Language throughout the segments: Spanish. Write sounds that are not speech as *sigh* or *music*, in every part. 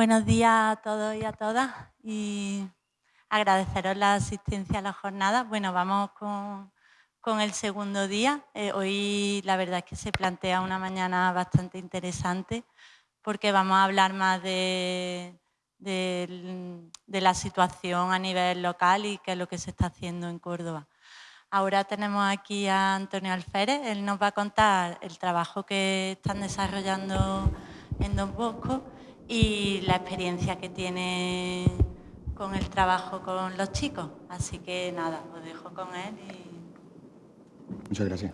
Buenos días a todos y a todas y agradeceros la asistencia a la jornada. Bueno, vamos con, el segundo día. Eh, hoy la verdad es que se plantea una mañana bastante interesante porque vamos a hablar más de, de la situación a nivel local y qué es lo que se está haciendo en Córdoba. Ahora tenemos aquí a Antonio Alférez, él nos va a contar el trabajo que están desarrollando en Don Bosco y la experiencia que tiene con el trabajo con los chicos. Así que nada, os dejo con él y... Muchas gracias.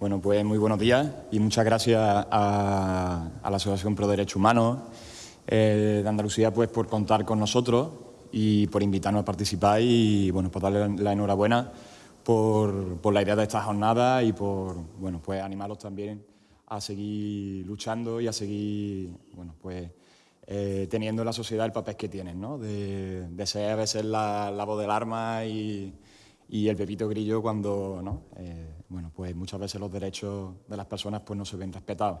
Bueno, pues muy buenos días y muchas gracias a, la Asociación Pro Derechos Humanos eh, de Andalucía pues, por contar con nosotros y por invitarnos a participar y bueno, por darle la enhorabuena por, por la idea de esta jornada y por bueno, pues animarlos también a seguir luchando y a seguir bueno, pues, eh, teniendo en la sociedad el papel que tienen, ¿no? de, de ser a veces la, la voz del arma y, y, el pepito grillo cuando ¿no? Eh, bueno, pues muchas veces los derechos de las personas pues, no se ven respetados.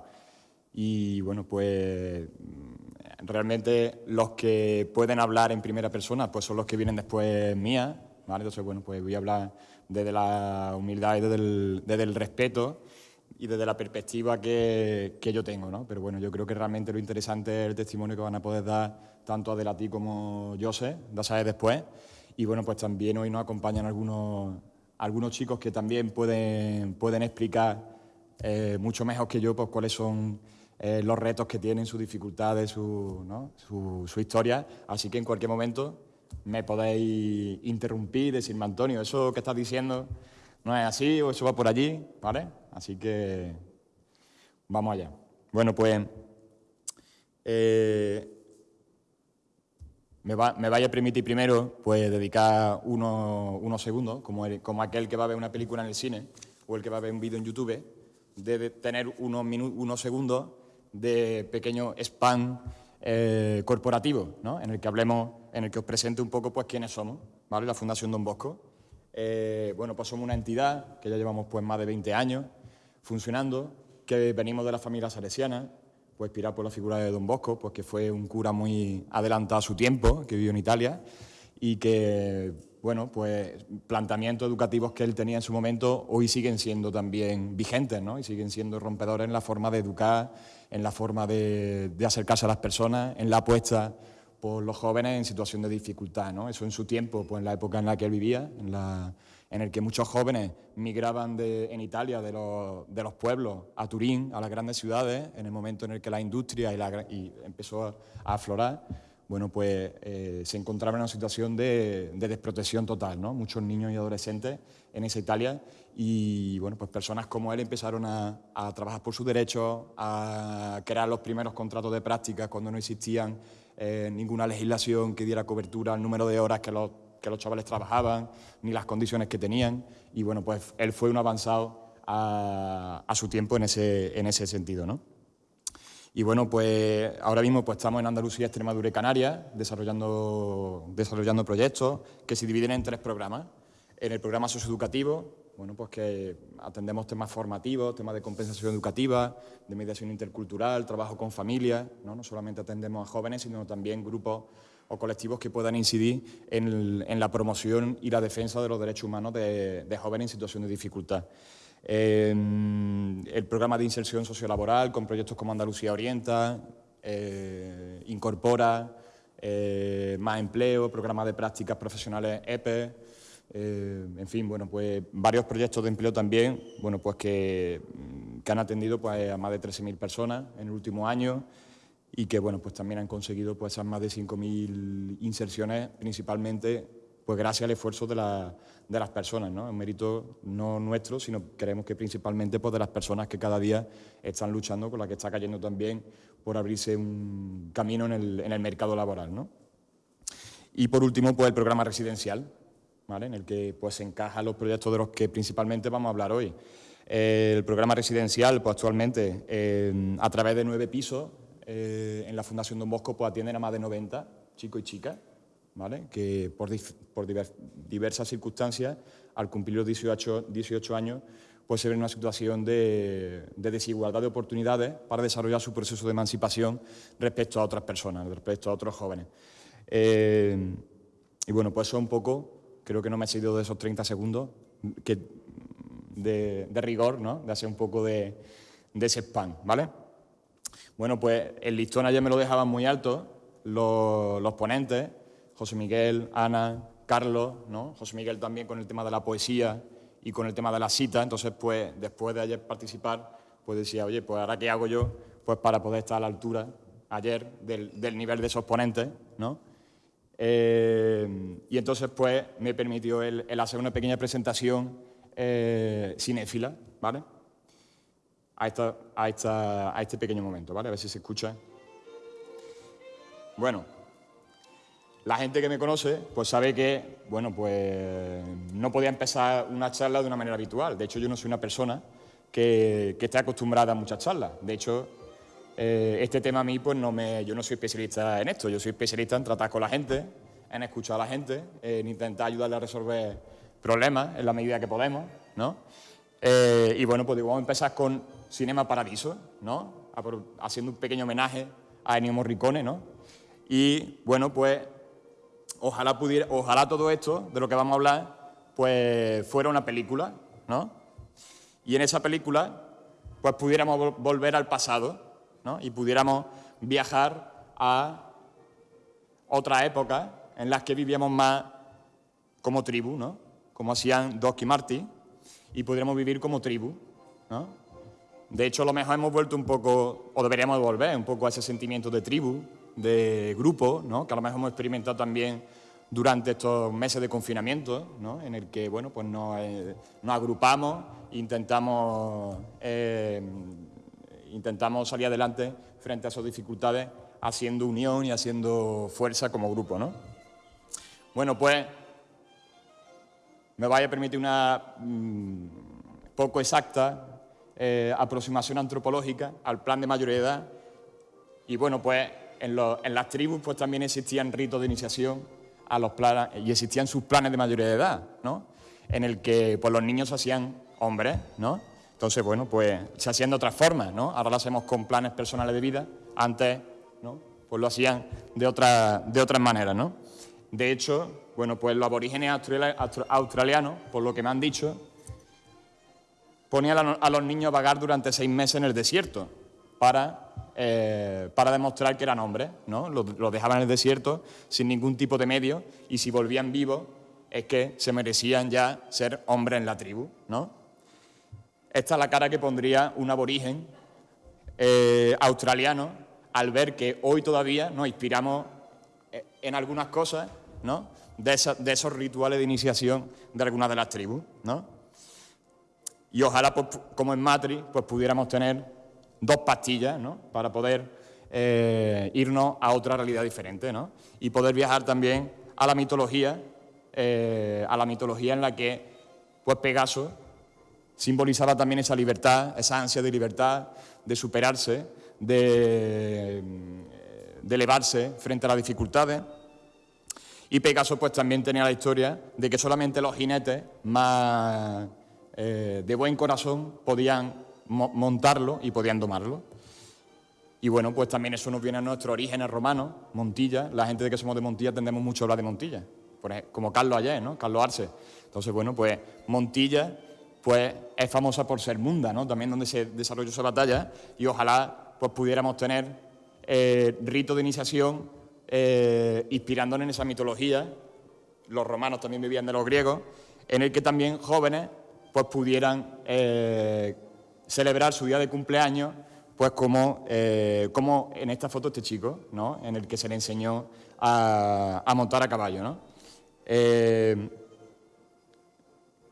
Y bueno, pues realmente los que pueden hablar en primera persona pues son los que vienen después mía, ¿vale? Entonces, bueno, pues voy a hablar desde la humildad y desde el, desde el respeto y desde la perspectiva que, que, yo tengo, ¿no? Pero bueno, yo creo que realmente lo interesante es el testimonio que van a poder dar tanto a ti como José, ya sabes después. Y bueno, pues también hoy nos acompañan algunos, algunos chicos que también pueden, pueden explicar eh, mucho mejor que yo pues, cuáles son eh, los retos que tienen, sus dificultades, su, ¿no? su, su, historia. Así que en cualquier momento me podéis interrumpir, decirme, Antonio, eso que estás diciendo no es así o eso va por allí, ¿vale? Así que vamos allá. Bueno, pues eh, me, va, me, vaya a permitir primero pues, dedicar unos, unos segundos, como, como aquel que va a ver una película en el cine o el que va a ver un vídeo en YouTube, de tener unos, unos segundos de pequeño spam eh, corporativo, ¿no? en el que hablemos, en el que os presente un poco pues, quiénes somos, ¿vale? la Fundación Don Bosco. Eh, bueno, pues somos una entidad que ya llevamos pues, más de 20 años funcionando, que venimos de la familia salesiana, pues inspirado por la figura de Don Bosco, pues que fue un cura muy adelantado a su tiempo, que vivió en Italia, y que, bueno, pues planteamientos educativos que él tenía en su momento hoy siguen siendo también vigentes, ¿no? Y siguen siendo rompedores en la forma de educar, en la forma de, acercarse a las personas, en la apuesta por los jóvenes en situación de dificultad. ¿no? Eso en su tiempo, pues en la época en la que él vivía, en, la, en el que muchos jóvenes migraban de, en Italia de los, de los, pueblos a Turín, a las grandes ciudades, en el momento en el que la industria y, la, y empezó a, aflorar, bueno, pues eh, se encontraba en una situación de, de, desprotección total, ¿no? Muchos niños y adolescentes en esa Italia y, bueno, pues personas como él empezaron a, a trabajar por sus derechos, a crear los primeros contratos de práctica cuando no existían eh, ninguna legislación que diera cobertura al número de horas que los, que los chavales trabajaban, ni las condiciones que tenían, y bueno, pues él fue un avanzado a, su tiempo en ese, en ese sentido, ¿no? Y bueno, pues ahora mismo pues, estamos en Andalucía, Extremadura y Canarias desarrollando, desarrollando proyectos que se dividen en tres programas. En el programa socioeducativo, bueno, pues que atendemos temas formativos, temas de compensación educativa, de mediación intercultural, trabajo con familias, ¿no? no solamente atendemos a jóvenes, sino también grupos o colectivos que puedan incidir en, la promoción y la defensa de los derechos humanos de, jóvenes en situación de dificultad. el programa de inserción sociolaboral con proyectos como Andalucía Orienta, eh, Incorpora, eh, Más Empleo, programa de prácticas profesionales EPE, eh, en fin, bueno, pues varios proyectos de empleo también, bueno, pues que, que han atendido pues, a más de 13.000 personas en el último año y que, bueno, pues también han conseguido pues, esas más de 5.000 inserciones, principalmente pues gracias al esfuerzo de, de las personas, ¿no? Un mérito no nuestro, sino creemos que principalmente pues, de las personas que cada día están luchando, con las que está cayendo también por abrirse un camino en el, en el mercado laboral, ¿no? Y por último, pues el programa residencial, en el que pues, se encajan los proyectos de los que principalmente vamos a hablar hoy. el programa residencial, pues actualmente, a través de nueve pisos, eh, en la Fundación Don Bosco, pues atienden a más de 90 chicos y chicas, ¿vale? que por, por diversas circunstancias, al cumplir los 18, 18 años, pues se ve en una situación de, desigualdad de oportunidades para desarrollar su proceso de emancipación respecto a otras personas, respecto a otros jóvenes. Eh, y bueno, pues eso un poco, creo que no me he seguido de esos 30 segundos de, rigor, ¿no? de hacer un poco de, ese spam, ¿vale? Bueno, pues el listón ayer me lo dejaban muy alto los, los ponentes, José Miguel, Ana, Carlos, ¿no? José Miguel también con el tema de la poesía, y con el tema de la cita, entonces pues después de ayer participar, pues decía, oye, pues ahora qué hago yo pues para poder estar a la altura ayer del, nivel de esos ponentes, ¿no? Eh, y entonces pues me permitió el, hacer una pequeña presentación eh, cinéfila, ¿vale? A, esta, a, esta, a este pequeño momento, ¿vale? A ver si se escucha. Bueno, la gente que me conoce, pues sabe que, bueno, pues no podía empezar una charla de una manera habitual. De hecho, yo no soy una persona que, esté acostumbrada a muchas charlas. De hecho, eh, este tema a mí, pues no me, yo no soy especialista en esto. Yo soy especialista en tratar con la gente, en escuchar a la gente, en intentar ayudarle a resolver problemas en la medida que podemos, ¿no? Eh, y bueno, pues vamos a empezar con Cinema Paradiso, ¿no? Haciendo un pequeño homenaje a Ennio Morricone, ¿no? Y bueno, pues ojalá, pudiera, ojalá todo esto de lo que vamos a hablar pues fuera una película, ¿no? Y en esa película pues pudiéramos volver al pasado, ¿no? Y pudiéramos viajar a otra época en las que vivíamos más como tribu, ¿no? Como hacían Doc y Marty, y pudiéramos vivir como tribu, ¿no? De hecho, a lo mejor hemos vuelto un poco, o deberíamos volver un poco a ese sentimiento de tribu, de grupo, ¿no? que a lo mejor hemos experimentado también durante estos meses de confinamiento, ¿no? en el que bueno, pues nos, eh, agrupamos intentamos, eh, intentamos salir adelante frente a esas dificultades haciendo unión y haciendo fuerza como grupo. ¿no? Bueno, pues me vaya a permitir una mm, poco exacta eh, aproximación antropológica al plan de mayoría de edad y bueno, pues en, las tribus pues también existían ritos de iniciación a los planes, y existían sus planes de mayoría de edad, ¿no? En el que pues, los niños se hacían hombres, ¿no? Entonces, bueno, pues se hacían de otras formas, ¿no? Ahora lo hacemos con planes personales de vida, antes, ¿no? Pues lo hacían de, otra, de otras maneras, ¿no? De hecho, bueno, pues los aborígenes australianos, por lo que me han dicho, ponían a los niños a vagar durante seis meses en el desierto para eh, para demostrar que eran hombres, ¿no? Los, dejaban en el desierto sin ningún tipo de medio y si volvían vivos es que se merecían ya ser hombres en la tribu, ¿no? Esta es la cara que pondría un aborigen eh, australiano al ver que hoy todavía nos inspiramos eh, en algunas cosas, ¿no? De, esos rituales de iniciación de algunas de las tribus, ¿no? Y ojalá, pues, como en Matrix, pues pudiéramos tener dos pastillas ¿no? para poder eh, irnos a otra realidad diferente ¿no? y poder viajar también a la mitología, eh, a la mitología en la que pues Pegaso simbolizaba también esa libertad, esa ansia de libertad, de superarse, de, de elevarse frente a las dificultades. Y Pegaso pues también tenía la historia de que solamente los jinetes más eh, de buen corazón podían montarlo y podían domarlo. Y bueno, pues también eso nos viene a nuestros orígenes romanos, Montilla, la gente de que somos de Montilla tendemos mucho a hablar de Montilla, como Carlos ayer, ¿no? Carlos Arce. Entonces, bueno, pues Montilla pues es famosa por ser munda, ¿no? También donde se desarrolló esa batalla y ojalá pues pudiéramos tener eh, rito de iniciación eh, inspirándonos en esa mitología, los romanos también vivían de los griegos, en el que también jóvenes pues pudieran eh, celebrar su día de cumpleaños, pues como, eh, como en esta foto este chico, ¿no? en el que se le enseñó a, montar a caballo. ¿no? Eh,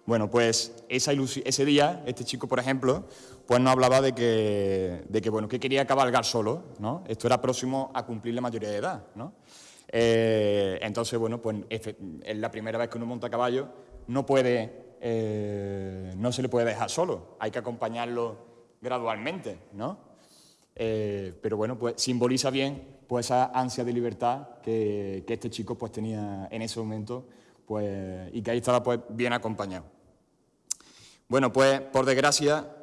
bueno, pues esa ese día, este chico, por ejemplo, pues nos hablaba de que, de que, bueno, que quería cabalgar solo, ¿no? Esto era próximo a cumplir la mayoría de edad, ¿no? Entonces, bueno, pues es la primera vez que uno monta a caballo, no puede eh, no se le puede dejar solo, hay que acompañarlo gradualmente, ¿no? Eh, pero bueno, pues simboliza bien pues, esa ansia de libertad que, este chico pues, tenía en ese momento pues, y que ahí estaba pues, bien acompañado. Bueno, pues por desgracia,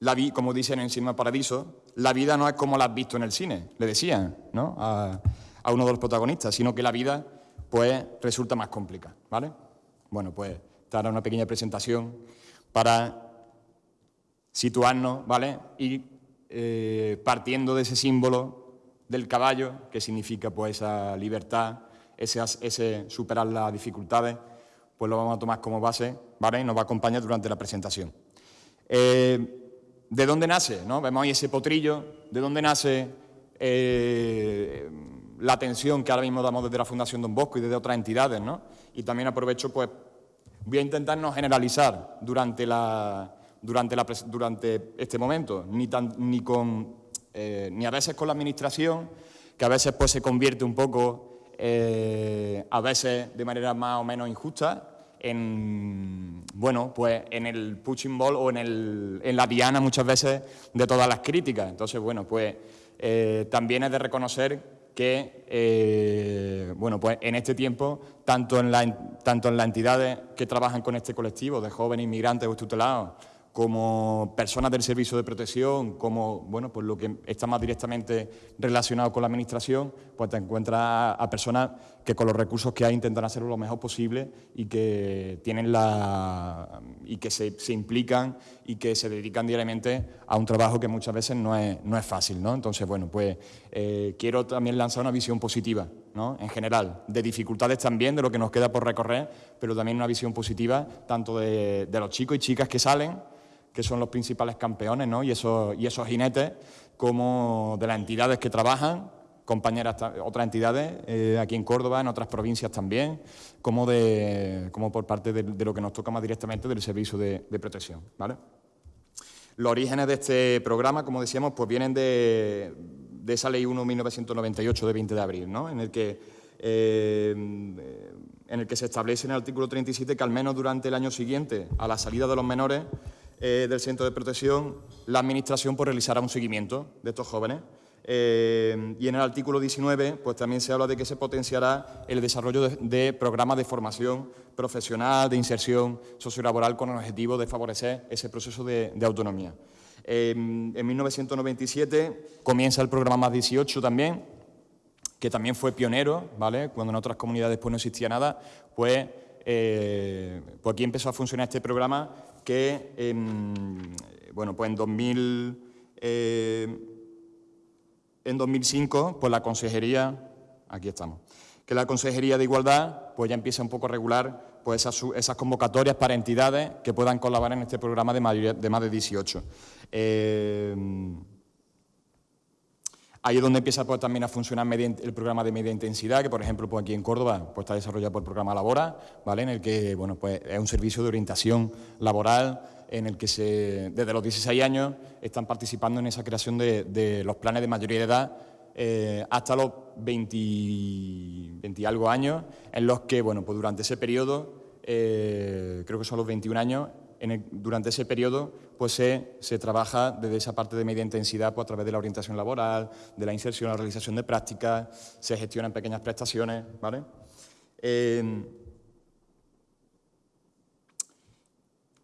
la vi, como dicen en Cinema Paradiso, la vida no es como la has visto en el cine, le decían ¿no? a, uno de los protagonistas, sino que la vida pues resulta más complicada, ¿vale? Bueno, pues era una pequeña presentación para situarnos, ¿vale? Y eh, partiendo de ese símbolo del caballo, que significa pues esa libertad, ese, ese superar las dificultades, pues lo vamos a tomar como base, ¿vale? Y nos va a acompañar durante la presentación. Eh, ¿De dónde nace? ¿no? Vemos ahí ese potrillo, ¿de dónde nace eh, la atención que ahora mismo damos desde la Fundación Don Bosco y desde otras entidades? ¿no? Y también aprovecho, pues, voy a intentar no generalizar durante, la, durante, la, durante este momento, ni, tan, ni, con, eh, ni a veces con la Administración, que a veces pues, se convierte un poco, a veces de manera más o menos injusta, en, bueno, pues en el punching ball o en, el, en la diana muchas veces de todas las críticas. Entonces, bueno, pues eh, también es de reconocer que, eh, bueno, pues en este tiempo, tanto en, la, tanto en las entidades que trabajan con este colectivo de jóvenes inmigrantes o tutelados, como personas del servicio de protección, como bueno, pues lo que está más directamente relacionado con la administración, pues te encuentras a, personas que con los recursos que hay intentan hacerlo lo mejor posible y que tienen la y que se, implican y que se dedican diariamente a un trabajo que muchas veces no es, no es fácil. ¿no? Entonces, bueno, pues eh, quiero también lanzar una visión positiva, ¿no? en general, de dificultades también, de lo que nos queda por recorrer, pero también una visión positiva tanto de, de los chicos y chicas que salen, que son los principales campeones ¿no? y, esos, y esos jinetes, como de las entidades que trabajan, compañeras, otras entidades, eh, aquí en Córdoba, en otras provincias también, como, de, como por parte de, lo que nos toca más directamente del servicio de, protección. ¿vale? Los orígenes de este programa, como decíamos, pues vienen de, de esa Ley 1-1998 de 20 de abril, ¿no? en, el que, eh, en el que se establece en el artículo 37 que al menos durante el año siguiente a la salida de los menores eh, del centro de protección, la Administración pues, realizará un seguimiento de estos jóvenes. Eh, y en el artículo 19 pues, también se habla de que se potenciará el desarrollo de, programas de formación profesional, de inserción sociolaboral con el objetivo de favorecer ese proceso de, autonomía. en 1997 comienza el programa Más 18 también, que también fue pionero, ¿vale? cuando en otras comunidades pues, no existía nada, pues, eh, pues aquí empezó a funcionar este programa que bueno, pues en, 2000, eh, en 2005 pues la Consejería, aquí estamos, que la Consejería de Igualdad pues ya empieza un poco a regular pues esas, convocatorias para entidades que puedan colaborar en este programa de, de más de 18. Ahí es donde empieza pues, también a funcionar el programa de media intensidad, que por ejemplo pues, aquí en Córdoba pues, está desarrollado por el programa Labora, ¿vale? en el que bueno, pues, es un servicio de orientación laboral en el que se, desde los 16 años están participando en esa creación de, los planes de mayoría de edad eh, hasta los 20, y algo años, en los que bueno, pues, durante ese periodo, eh, creo que son los 21 años, durante ese periodo pues se, trabaja desde esa parte de media intensidad pues, a través de la orientación laboral, de la inserción, la realización de prácticas, se gestionan pequeñas prestaciones. ¿vale?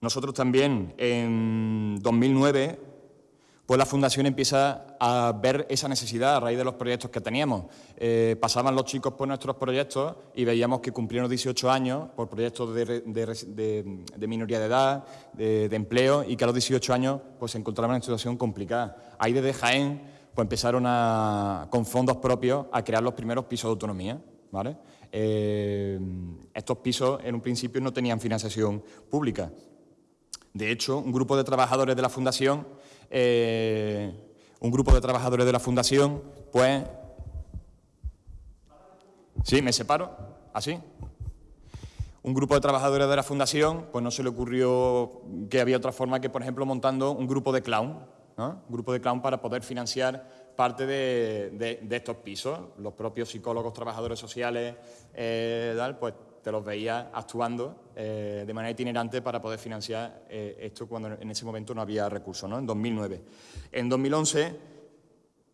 Nosotros también en 2009 pues la Fundación empieza a ver esa necesidad a raíz de los proyectos que teníamos. Eh, pasaban los chicos por nuestros proyectos y veíamos que cumplieron 18 años por proyectos de, minoría de edad, de, empleo, y que a los 18 años pues, se encontraban en una situación complicada. Ahí desde Jaén pues, empezaron con fondos propios a crear los primeros pisos de autonomía. Eh, estos pisos en un principio no tenían financiación pública. De hecho, un grupo de trabajadores de la Fundación eh, un grupo de trabajadores de la Fundación, pues... ¿Sí? ¿Me separo? ¿Así? Un grupo de trabajadores de la Fundación, pues no se le ocurrió que había otra forma que, por ejemplo, montando un grupo de clown, un grupo de clown para poder financiar parte de, estos pisos. Los propios psicólogos, trabajadores sociales, eh, pues te los veía actuando eh, de manera itinerante para poder financiar eh, esto cuando en ese momento no había recursos, ¿no? en 2009. En 2011,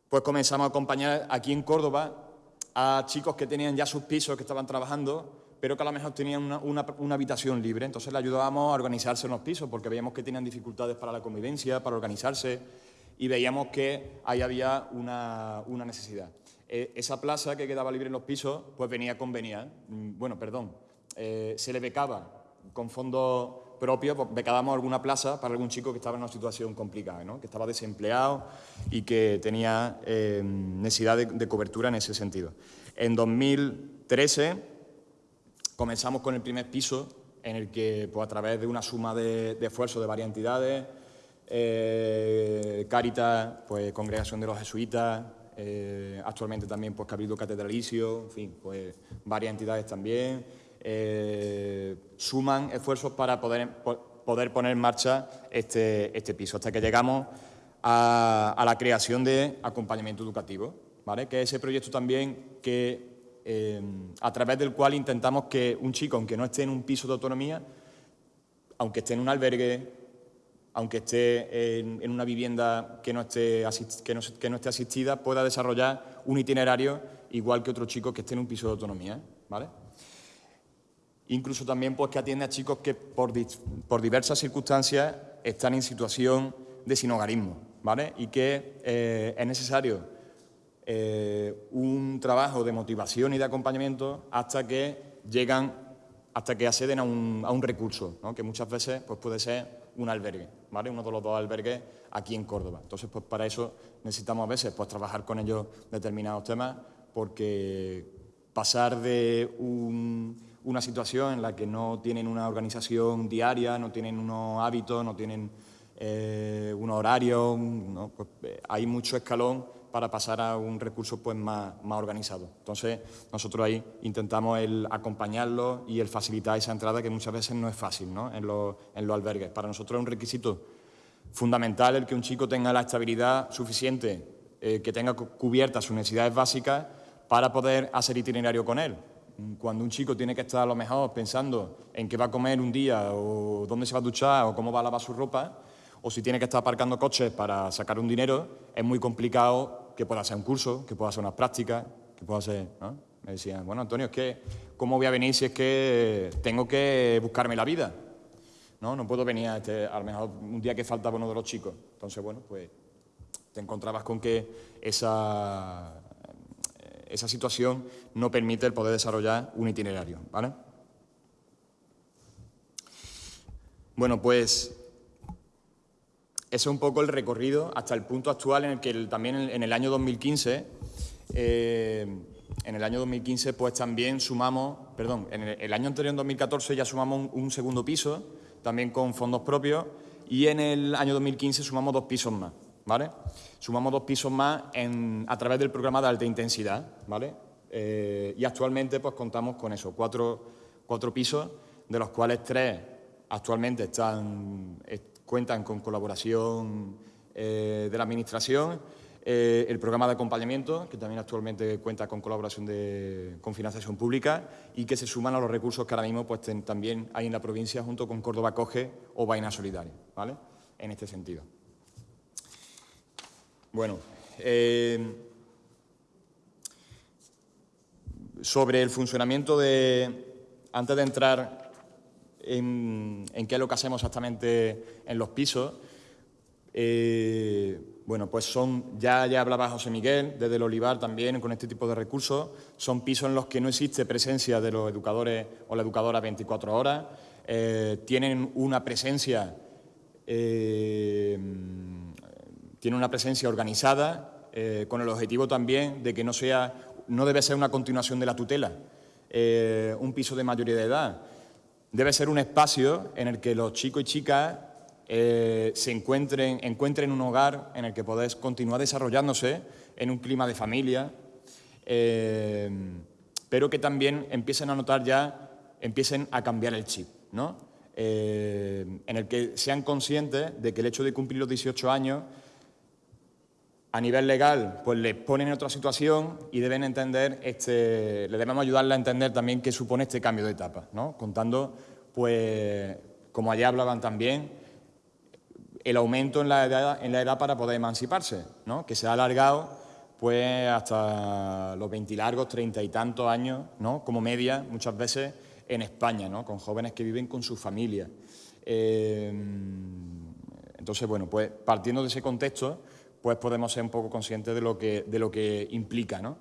pues comenzamos a acompañar aquí en Córdoba a chicos que tenían ya sus pisos, que estaban trabajando, pero que a lo mejor tenían una, habitación libre. Entonces le ayudábamos a organizarse en los pisos, porque veíamos que tenían dificultades para la convivencia, para organizarse, y veíamos que ahí había una, necesidad. Eh, esa plaza que quedaba libre en los pisos, pues venía convenida, mm, bueno, perdón, eh, se le becaba con fondos propios, pues becábamos alguna plaza para algún chico que estaba en una situación complicada, ¿no? que estaba desempleado y que tenía eh, necesidad de cobertura en ese sentido. En 2013 Comenzamos con el primer piso, en el que pues, a través de una suma de, esfuerzos de varias entidades, eh, Caritas, pues, Congregación de los Jesuitas, eh, actualmente también pues, Cabildo Catedralicio, en fin, pues varias entidades también, eh, suman esfuerzos para poder, poder poner en marcha este, este piso, hasta que llegamos a, la creación de acompañamiento educativo, ¿vale? que es ese proyecto también que eh, a través del cual intentamos que un chico, aunque no esté en un piso de autonomía, aunque esté en un albergue, aunque esté en, una vivienda que no, esté que, no, esté asistida, pueda desarrollar un itinerario igual que otro chico que esté en un piso de autonomía. ¿vale? Incluso también pues, que atiende a chicos que por, diversas circunstancias están en situación de sinogarismo ¿vale? y que eh, es necesario eh, un trabajo de motivación y de acompañamiento hasta que llegan, hasta que acceden a un, a un recurso, que muchas veces pues puede ser un albergue, ¿vale? uno de los dos albergues aquí en Córdoba. Entonces, pues para eso necesitamos a veces pues, trabajar con ellos determinados temas, porque pasar de una situación en la que no tienen una organización diaria, no tienen unos hábitos, no tienen eh, un horario, pues, eh, hay mucho escalón para pasar a un recurso pues, más, más organizado. Entonces, nosotros ahí intentamos el acompañarlo y el facilitar esa entrada que muchas veces no es fácil ¿no? en, los, en los albergues. Para nosotros es un requisito fundamental el que un chico tenga la estabilidad suficiente, eh, que tenga cubiertas sus necesidades básicas para poder hacer itinerario con él. Cuando un chico tiene que estar a lo mejor pensando en qué va a comer un día o dónde se va a duchar o cómo va a lavar su ropa, o si tiene que estar aparcando coches para sacar un dinero, es muy complicado que pueda hacer un curso, que pueda hacer unas prácticas, que pueda hacer... Me decían, bueno, Antonio, es que, ¿cómo voy a venir si es que tengo que buscarme la vida? No, no puedo venir a, este, a lo mejor un día que faltaba uno de los chicos. Entonces, bueno, pues te encontrabas con que esa, esa situación no permite el poder desarrollar un itinerario, ¿vale? Bueno, pues es un poco el recorrido hasta el punto actual en el que también en, el año 2015, eh, en el año 2015 pues también sumamos, perdón, en el, año anterior, en 2014, ya sumamos un, segundo piso, también con fondos propios, y en el año 2015 sumamos dos pisos más, ¿vale? Sumamos dos pisos más a través del programa de alta intensidad, ¿vale? Eh, y actualmente pues contamos con eso, cuatro, cuatro pisos, de los cuales tres actualmente están, cuentan con colaboración eh, de la Administración, eh, el programa de acompañamiento, que también actualmente cuenta con colaboración de, con financiación pública y que se suman a los recursos que ahora mismo pues, también hay en la provincia junto con Córdoba Coge o Vaina Solidaria, ¿vale? En este sentido. Bueno, eh, sobre el funcionamiento de... Antes de entrar en, qué es lo que hacemos exactamente en los pisos. Eh, bueno, pues son, ya, ya hablaba José Miguel, desde el Olivar también, con este tipo de recursos, son pisos en los que no existe presencia de los educadores o la educadora 24 horas, eh, tienen una presencia, eh, tienen una presencia organizada, con el objetivo también de que no sea, no debe ser una continuación de la tutela, un piso de mayoría de edad, debe ser un espacio en el que los chicos y chicas eh, se encuentren, encuentren un hogar en el que podés continuar desarrollándose en un clima de familia, eh, pero que también empiecen a notar ya, empiecen a cambiar el chip, ¿no? Eh, en el que sean conscientes de que el hecho de cumplir los 18 años a nivel legal, pues les ponen en otra situación y deben entender, este, le debemos ayudarle a entender también qué supone este cambio de etapa, ¿no? contando, pues, como allá hablaban también, el aumento en la edad, en la edad para poder emanciparse, ¿no? que se ha alargado pues, hasta los 20 largos, treinta y tantos años, ¿no? como media, muchas veces, en España, ¿no? con jóvenes que viven con su familia. Eh, entonces, bueno, pues partiendo de ese contexto, pues podemos ser un poco conscientes de lo que, de lo que implica. ¿no?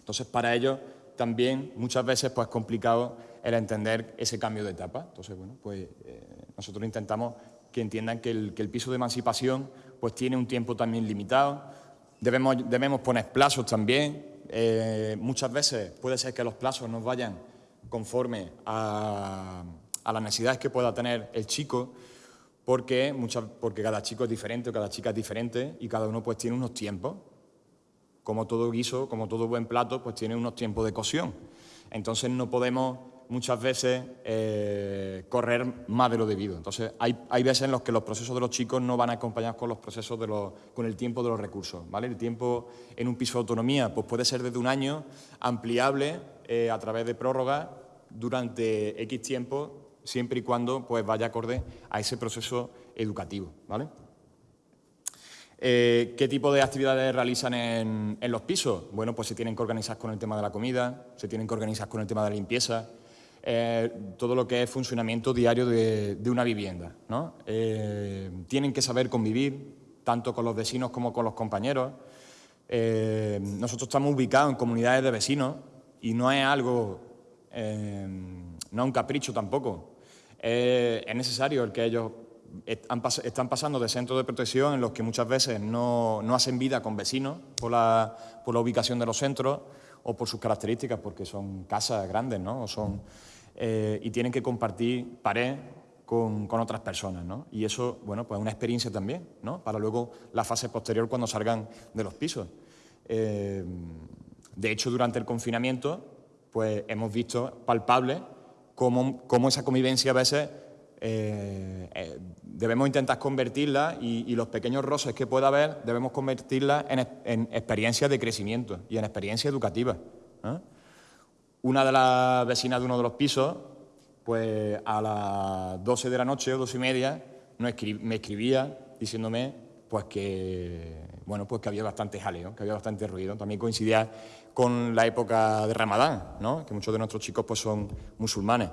Entonces, para ellos también muchas veces pues, es complicado el entender ese cambio de etapa. Entonces, bueno, pues eh, nosotros intentamos que entiendan que el, piso de emancipación pues, tiene un tiempo también limitado, debemos, debemos poner plazos también, eh, muchas veces puede ser que los plazos no vayan conforme a, las necesidades que pueda tener el chico, porque, muchas, porque cada chico es diferente cada chica es diferente y cada uno pues tiene unos tiempos. Como todo guiso, como todo buen plato, pues tiene unos tiempos de cocción. Entonces no podemos muchas veces eh, correr más de lo debido. Entonces, hay, hay, veces en los que los procesos de los chicos no van acompañados con los procesos de los, con el tiempo de los recursos. ¿vale? El tiempo en un piso de autonomía pues puede ser desde un año, ampliable eh, a través de prórroga durante X tiempo, siempre y cuando pues, vaya acorde a ese proceso educativo. ¿vale? Eh, ¿Qué tipo de actividades realizan en, los pisos? Bueno, pues se tienen que organizar con el tema de la comida, se tienen que organizar con el tema de la limpieza, eh, todo lo que es funcionamiento diario de, una vivienda. ¿no? Eh, tienen que saber convivir, tanto con los vecinos como con los compañeros. Nosotros estamos ubicados en comunidades de vecinos y no es algo, no es un capricho tampoco. Es necesario el que ellos están pasando de centros de protección en los que muchas veces no, hacen vida con vecinos por la, por la, ubicación de los centros o por sus características, porque son casas grandes, ¿no? O son, eh, y tienen que compartir pared con, con, otras personas, ¿no? Y eso, bueno, pues es una experiencia también, ¿no? Para luego la fase posterior cuando salgan de los pisos. Eh, de hecho, durante el confinamiento, pues hemos visto palpable cómo, esa convivencia a veces eh, debemos intentar convertirla y, los pequeños roces que pueda haber debemos convertirla en, en experiencias de crecimiento y en experiencia educativa. Una de las vecinas de uno de los pisos, pues a las 12 de la noche o 12 y media, me escribía diciéndome pues que, bueno, pues que había bastante jaleo, que había bastante ruido. También coincidía con la época de Ramadán, ¿no? que muchos de nuestros chicos pues, son musulmanes.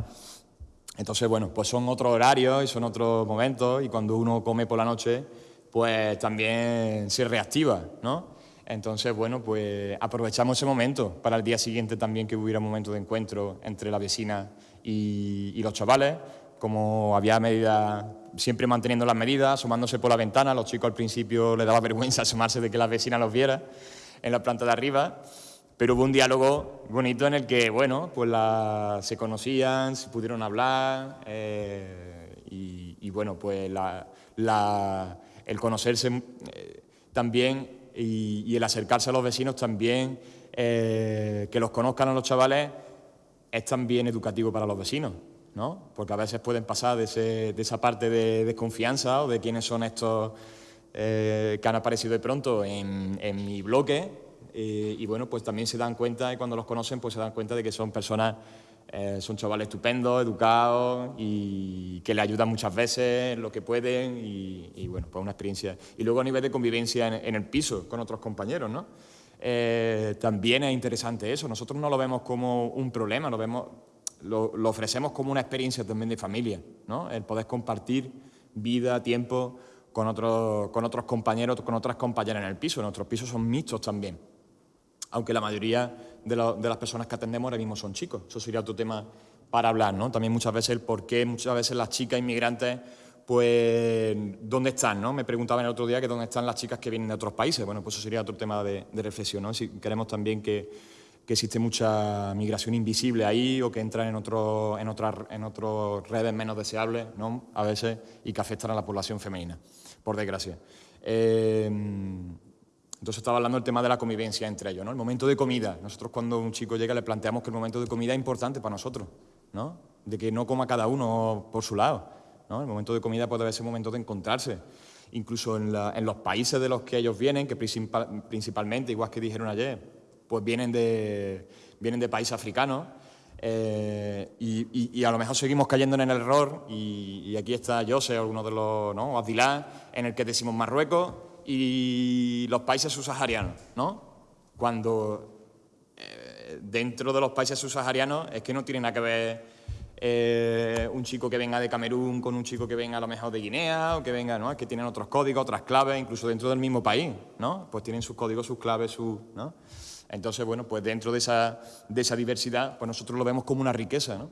Entonces, bueno, pues son otros horarios y son otros momentos y cuando uno come por la noche, pues también se reactiva, ¿no? Entonces, bueno, pues aprovechamos ese momento para el día siguiente también que hubiera un momento de encuentro entre la vecina y, los chavales, como había medidas, siempre manteniendo las medidas, asomándose por la ventana, los chicos al principio les daba *laughs* vergüenza asomarse de que la vecina los viera en la planta de arriba, pero hubo un diálogo bonito en el que, bueno, pues se conocían, se pudieron hablar eh, y, bueno, pues el conocerse eh, también y, el acercarse a los vecinos también, eh, que los conozcan a los chavales, es también educativo para los vecinos, ¿no? Porque a veces pueden pasar de, esa parte de desconfianza o de quiénes son estos que han aparecido de pronto en, mi bloque eh, y bueno, pues también se dan cuenta y cuando los conocen pues se dan cuenta de que son personas eh, son chavales estupendos, educados y que le ayudan muchas veces en lo que pueden y, bueno, pues una experiencia. Y luego a nivel de convivencia en, el piso con otros compañeros, ¿no? Eh, también es interesante eso. Nosotros no lo vemos como un problema, lo, vemos, lo, ofrecemos como una experiencia también de familia, ¿no? El poder compartir vida, tiempo con otros, con otros compañeros, con otras compañeras en el piso. Nuestros pisos son mixtos también aunque la mayoría de, las personas que atendemos ahora mismo son chicos. Eso sería otro tema para hablar, ¿no? También muchas veces el por qué muchas veces las chicas inmigrantes, pues, ¿dónde están, no? Me preguntaban el otro día que dónde están las chicas que vienen de otros países. Bueno, pues eso sería otro tema de, reflexión, ¿no? Si queremos también que, existe mucha migración invisible ahí o que entran en, otras redes menos deseables, ¿no? A veces, y que afectan a la población femenina, por desgracia. Eh, entonces estaba hablando del tema de la convivencia entre ellos, ¿no? El momento de comida. Nosotros cuando un chico llega le planteamos que el momento de comida es importante para nosotros, ¿no? De que no coma cada uno por su lado, ¿no? El momento de comida puede ser un momento de encontrarse. Incluso en, los países de los que ellos vienen, que principalmente, igual que dijeron ayer, pues vienen de, vienen de países africanos, eh, y, a lo mejor seguimos cayendo en el error, y, aquí está José, alguno de los, ¿no? Adilá, en el que decimos Marruecos, y los países subsaharianos, ¿no? Cuando eh, dentro de los países subsaharianos es que no tiene nada que ver eh, un chico que venga de Camerún con un chico que venga a lo mejor de Guinea o que venga, ¿no? Que tienen otros códigos, otras claves, incluso dentro del mismo país, ¿no? Pues tienen sus códigos, sus claves, sus, ¿no? Entonces, bueno, pues dentro de esa, de esa diversidad, pues nosotros lo vemos como una riqueza, ¿no?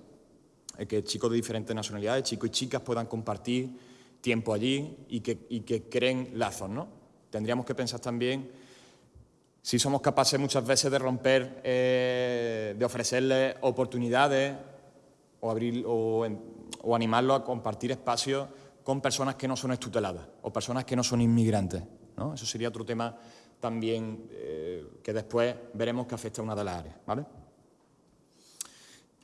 que chicos de diferentes nacionalidades, chicos y chicas puedan compartir tiempo allí y que, y que creen lazos, ¿no? Tendríamos que pensar también si somos capaces muchas veces de romper, eh, de ofrecerles oportunidades o, abrir, o, o a compartir espacios con personas que no son estuteladas o personas que no son inmigrantes. ¿no? Eso sería otro tema también eh, que después veremos que afecta a una de las áreas. ¿vale?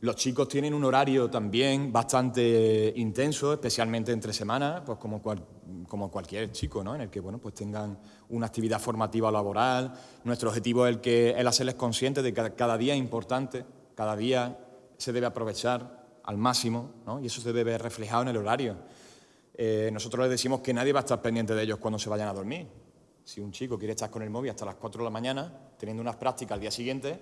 Los chicos tienen un horario también bastante intenso, especialmente entre semanas, pues como, como cualquier chico, ¿no? en el que bueno, pues tengan una actividad formativa laboral. Nuestro objetivo es que, el hacerles conscientes de que cada día es importante, cada día se debe aprovechar al máximo ¿no? y eso se debe reflejado en el horario. Eh, nosotros les decimos que nadie va a estar pendiente de ellos cuando se vayan a dormir. Si un chico quiere estar con el móvil hasta las 4 de la mañana, teniendo unas prácticas al día siguiente,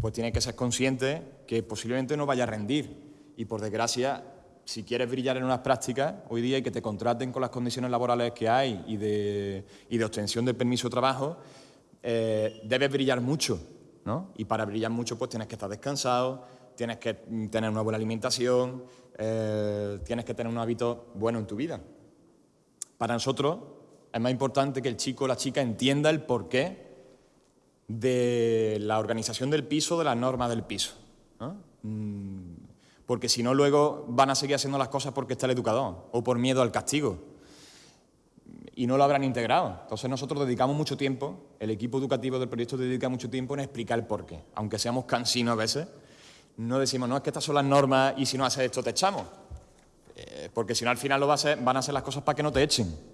pues tiene que ser consciente que posiblemente no vaya a rendir. Y por desgracia, si quieres brillar en unas prácticas hoy día y que te contraten con las condiciones laborales que hay y de, y de obtención del permiso de trabajo, eh, debes brillar mucho. ¿no? Y para brillar mucho, pues tienes que estar descansado, tienes que tener una buena alimentación, eh, tienes que tener un hábito bueno en tu vida. Para nosotros es más importante que el chico o la chica entienda el porqué de la organización del piso, de las normas del piso. Mm, porque si no, luego van a seguir haciendo las cosas porque está el educador o por miedo al castigo. Y no lo habrán integrado. Entonces nosotros dedicamos mucho tiempo, el equipo educativo del proyecto dedica mucho tiempo en explicar el porqué. Aunque seamos cansinos a veces, no decimos, no, es que estas son las normas y si no haces esto te echamos. Eh, porque si no, al final lo va van a hacer las cosas para que no te echen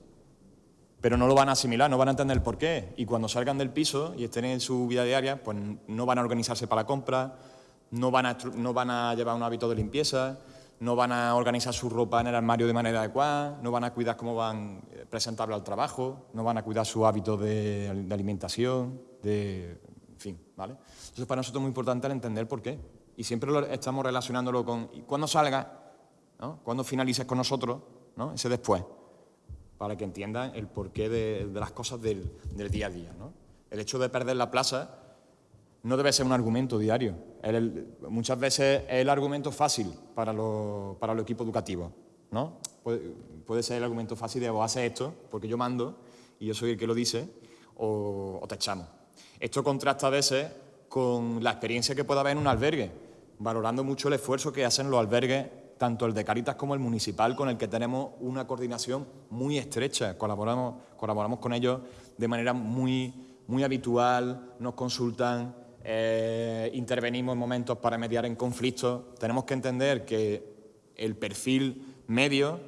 pero no lo van a asimilar, no van a entender el porqué. Y cuando salgan del piso y estén en su vida diaria, pues no van a organizarse para la compra, no van a, llevar un hábito de limpieza, no van a organizar su ropa en el armario de manera adecuada, no van a cuidar cómo van eh, presentarlo al trabajo, no van a cuidar su hábito de, alimentación, de, en fin, ¿vale? Entonces para nosotros es muy importante el entender por qué. Y siempre estamos relacionándolo con, cuando salga, ¿no? cuando finalices con nosotros, ¿no? ese después para que entiendan el porqué de, las cosas del, día a día. El hecho de perder la plaza no debe ser un argumento diario. muchas veces es el argumento fácil para, los para los equipos educativos. ¿no? Puede, ser el argumento fácil de o haces esto, porque yo mando y yo soy el que lo dice, o, o te echamos. Esto contrasta a veces con la experiencia que puede haber en un albergue, valorando mucho el esfuerzo que hacen los albergues tanto el de Caritas como el municipal, con el que tenemos una coordinación muy estrecha. Colaboramos, colaboramos con ellos de manera muy, muy habitual, nos consultan, eh, intervenimos en momentos para mediar en conflictos. Tenemos que entender que el perfil medio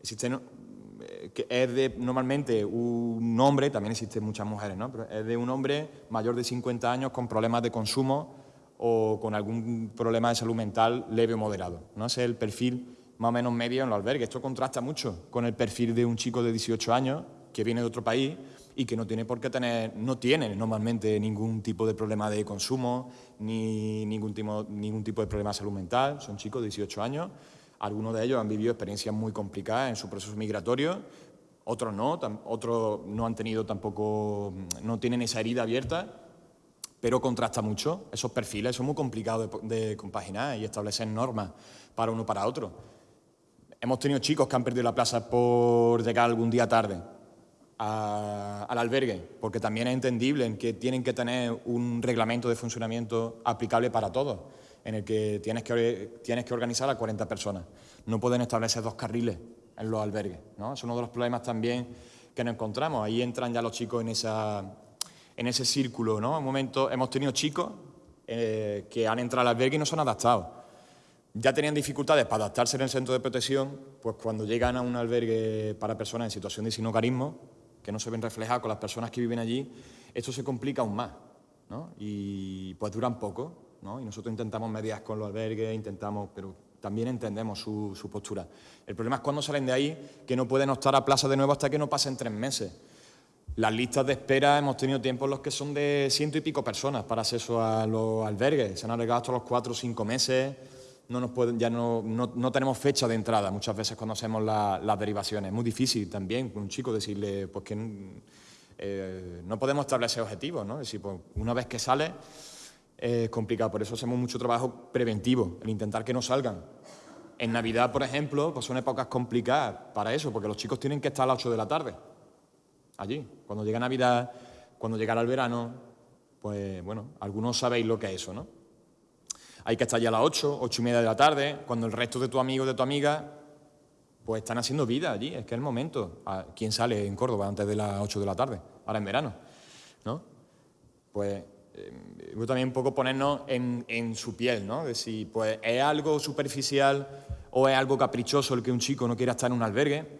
existe, eh, que es de normalmente un hombre, también existen muchas mujeres, ¿no? pero es de un hombre mayor de 50 años con problemas de consumo o con algún problema de salud mental leve o moderado. ¿no? Es el perfil más o menos medio en los albergues. Esto contrasta mucho con el perfil de un chico de 18 años que viene de otro país y que no tiene por qué tener, no tiene normalmente ningún tipo de problema de consumo ni ningún tipo, ningún tipo de problema de salud mental. Son chicos de 18 años. Algunos de ellos han vivido experiencias muy complicadas en su proceso migratorio, otros no, otros no han tenido tampoco, no tienen esa herida abierta pero contrasta mucho. Esos perfiles son muy complicados de, compaginar y establecer normas para uno para otro. Hemos tenido chicos que han perdido la plaza por llegar algún día tarde al albergue, porque también es entendible en que tienen que tener un reglamento de funcionamiento aplicable para todos, en el que tienes que, tienes que organizar a 40 personas. No pueden establecer dos carriles en los albergues. ¿no? Es uno de los problemas también que nos encontramos. Ahí entran ya los chicos en esa en ese círculo. ¿no? En momento hemos tenido chicos eh, que han entrado al albergue y no se han adaptado. Ya tenían dificultades para adaptarse en el centro de protección, pues cuando llegan a un albergue para personas en situación de sinocarismo, que no se ven reflejadas con las personas que viven allí, esto se complica aún más. ¿no? Y pues duran poco. ¿no? Y nosotros intentamos mediar con los albergues, intentamos, pero también entendemos su, su, postura. El problema es cuando salen de ahí, que no pueden optar a plaza de nuevo hasta que no pasen tres meses. Las listas de espera hemos tenido tiempos en los que son de ciento y pico personas para acceso a los albergues. Se han alargado hasta los cuatro o cinco meses. no nos pueden, ya no, no, tenemos fecha de entrada muchas veces cuando hacemos las derivaciones. Es muy difícil también un chico decirle pues que eh, no podemos establecer objetivos, ¿no? Es decir, pues, una vez que sale es complicado, por eso hacemos mucho trabajo preventivo, el intentar que no salgan. En Navidad, por ejemplo, pues son épocas complicadas para eso, porque los chicos tienen que estar a las 8 de la tarde, allí. Cuando llega Navidad, cuando llega el verano, pues bueno, algunos sabéis lo que es eso, ¿no? Hay que estar ya a las 8, 8 y media de la tarde, cuando el resto de tus amigos, de tu amiga, pues están haciendo vida allí, es que es el momento. Ah, ¿Quién sale en Córdoba antes de las 8 de la tarde? Ahora en verano, ¿no? Pues eh, también un poco ponernos en, su piel, ¿no? De si pues, es algo superficial o es algo caprichoso el que un chico no quiera estar en un albergue,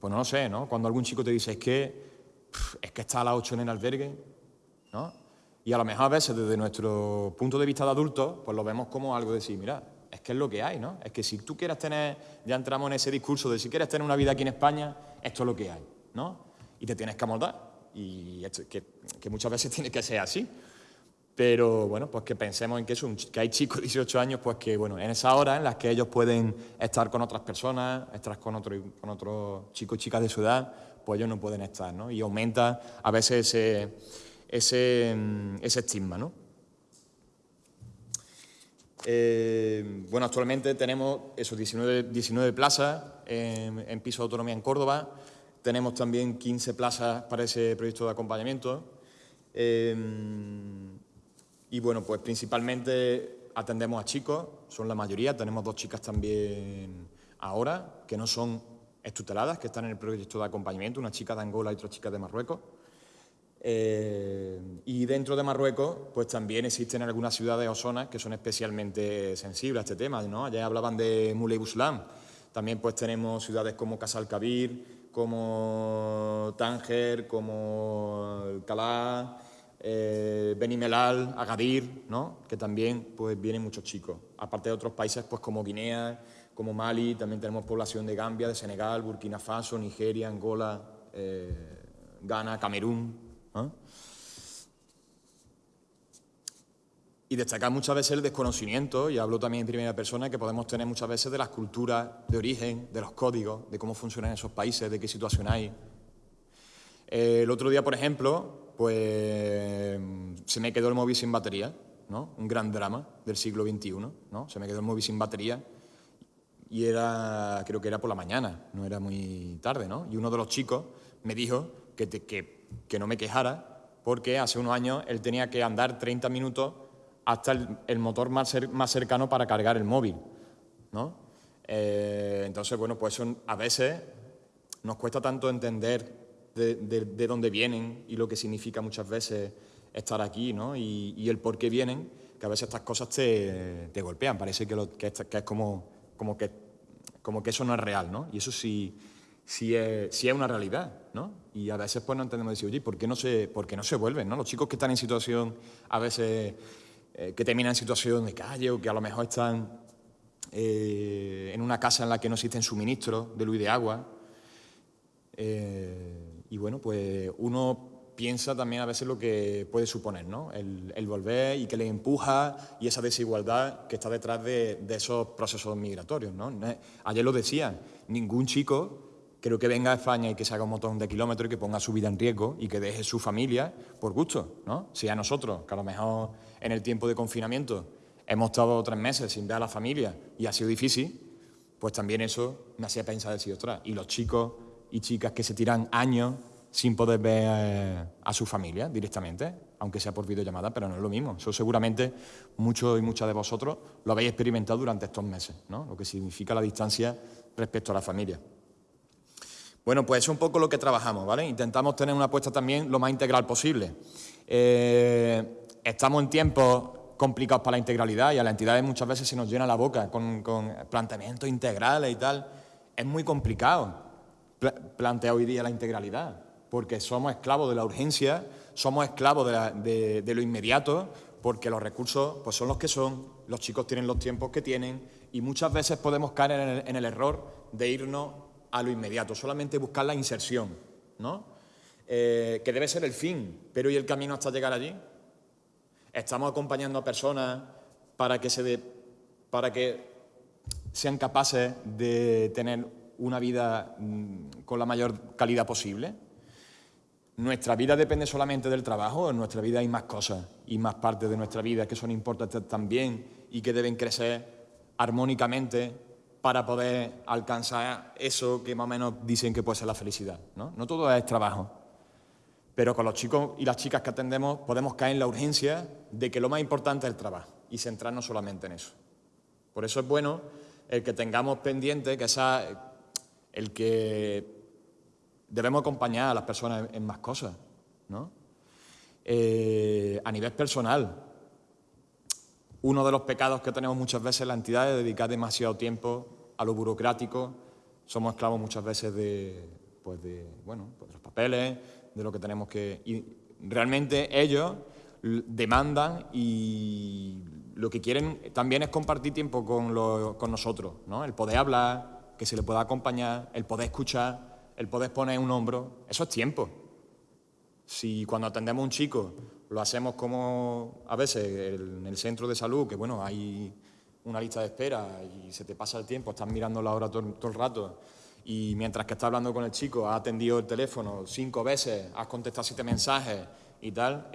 pues no lo sé, ¿no? Cuando algún chico te dice, es que, es que está a las 8 en el albergue, ¿no? Y a lo mejor a veces desde nuestro punto de vista de adultos, pues lo vemos como algo de decir, mira, es que es lo que hay, ¿no? Es que si tú quieres tener, ya entramos en ese discurso de si quieres tener una vida aquí en España, esto es lo que hay, ¿no? Y te tienes que amoldar. Y que, que, muchas veces *laughs* tiene que ser así. Pero bueno, pues que pensemos en que, eso, que hay chicos de 18 años, pues que bueno, en esa hora en las que ellos pueden estar con otras personas, estar con, otro, con otros chicos y chicas de su edad, pues ellos no pueden estar, ¿no? Y aumenta a veces ese, ese, ese estigma, ¿no? Eh, bueno, actualmente tenemos esos 19, 19 plazas en, en piso de autonomía en Córdoba, tenemos también 15 plazas para ese proyecto de acompañamiento. Eh, y bueno, pues principalmente atendemos a chicos, son la mayoría, tenemos dos chicas también ahora, que no son estuteladas, que están en el proyecto de acompañamiento, una chica de Angola y otra chica de Marruecos. Eh, y dentro de Marruecos, pues también existen algunas ciudades o zonas que son especialmente sensibles a este tema, ¿no? Allá hablaban de Moulay Buslam, también pues tenemos ciudades como Casal Kabir, como Tánger, como Calá, eh, Benimelal, Agadir, ¿no? que también pues, vienen muchos chicos. Aparte de otros países pues, como Guinea, como Mali, también tenemos población de Gambia, de Senegal, Burkina Faso, Nigeria, Angola, eh, Ghana, Camerún. Y destacar muchas veces el desconocimiento, y hablo también en primera persona, que podemos tener muchas veces de las culturas de origen, de los códigos, de cómo funcionan esos países, de qué situación hay. Eh, el otro día, por ejemplo, pues se me quedó el móvil sin batería, ¿no? Un gran drama del siglo XXI, ¿no? Se me quedó el móvil sin batería y era, creo que era por la mañana, no era muy tarde, ¿no? Y uno de los chicos me dijo que, que, no me quejara porque hace unos años él tenía que andar 30 minutos hasta el, motor más, más, cercano para cargar el móvil, ¿no? Eh, entonces, bueno, pues a veces nos cuesta tanto entender de, dónde vienen y lo que significa muchas veces estar aquí, ¿no? Y, el por qué vienen, que a veces estas cosas te, golpean, parece que, es como, como, que, como que eso no es real, ¿no? Y eso sí, sí, es, es una realidad, ¿no? Y a veces pues no entendemos decir, oye, ¿por qué no se, por qué no se vuelven, ¿no? Los chicos que están en situación, a veces, eh, que terminan en situación de calle o que a lo mejor están eh, en una casa en la que no existen suministros de luz y de agua, eh, y bueno, pues uno piensa también a veces lo que puede suponer, ¿no? El, volver y que le empuja y esa desigualdad que está detrás de, esos procesos migratorios, ¿no? Ayer lo decía, ningún chico creo que venga a España y que se haga un montón de kilómetros y que ponga su vida en riesgo y que deje su familia por gusto, ¿no? Si a nosotros, que a lo mejor en el tiempo de confinamiento hemos estado tres meses sin ver a la familia y ha sido difícil, pues también eso me hacía pensar decir, ostras, y los chicos y chicas que se tiran años sin poder ver eh, a su familia directamente, aunque sea por videollamada, pero no es lo mismo. Eso seguramente muchos y muchas de vosotros lo habéis experimentado durante estos meses, ¿no? lo que significa la distancia respecto a la familia. Bueno, pues es un poco lo que trabajamos, ¿vale? Intentamos tener una apuesta también lo más integral posible. Eh, estamos en tiempos complicados para la integralidad y a las entidades muchas veces se nos llena la boca con, con planteamientos integrales y tal. Es muy complicado plantea hoy día la integralidad, porque somos esclavos de la urgencia, somos esclavos de, lo inmediato, porque los recursos pues, son los que son, los chicos tienen los tiempos que tienen y muchas veces podemos caer en el, error de irnos a lo inmediato, solamente buscar la inserción, ¿no? Eh, que debe ser el fin, pero ¿y el camino hasta llegar allí? Estamos acompañando a personas para que se para que sean capaces de tener una vida mm, con la mayor calidad posible. Nuestra vida depende solamente del trabajo, en nuestra vida hay más cosas y más partes de nuestra vida que son importantes también y que deben crecer armónicamente para poder alcanzar eso que más o menos dicen que puede ser la felicidad. No, no todo es trabajo, pero con los chicos y las chicas que atendemos podemos caer en la urgencia de que lo más importante es el trabajo y centrarnos solamente en eso. Por eso es bueno el que tengamos pendiente que esa, el que debemos acompañar a las personas en, más cosas, ¿no? Eh, a nivel personal, uno de los pecados que tenemos muchas veces en la entidad es dedicar demasiado tiempo a lo burocrático. Somos esclavos muchas veces de, pues de, bueno, pues de los papeles, de lo que tenemos que... Y realmente ellos demandan y lo que quieren también es compartir tiempo con, con nosotros, ¿no? El poder hablar, que se le pueda acompañar, el poder escuchar, el poder poner un hombro, eso es tiempo. Si cuando atendemos a un chico lo hacemos como a veces en el centro de salud, que bueno, hay una lista de espera y se te pasa el tiempo, estás mirando la hora todo, el rato y mientras que estás hablando con el chico, has atendido el teléfono cinco veces, has contestado siete mensajes y tal,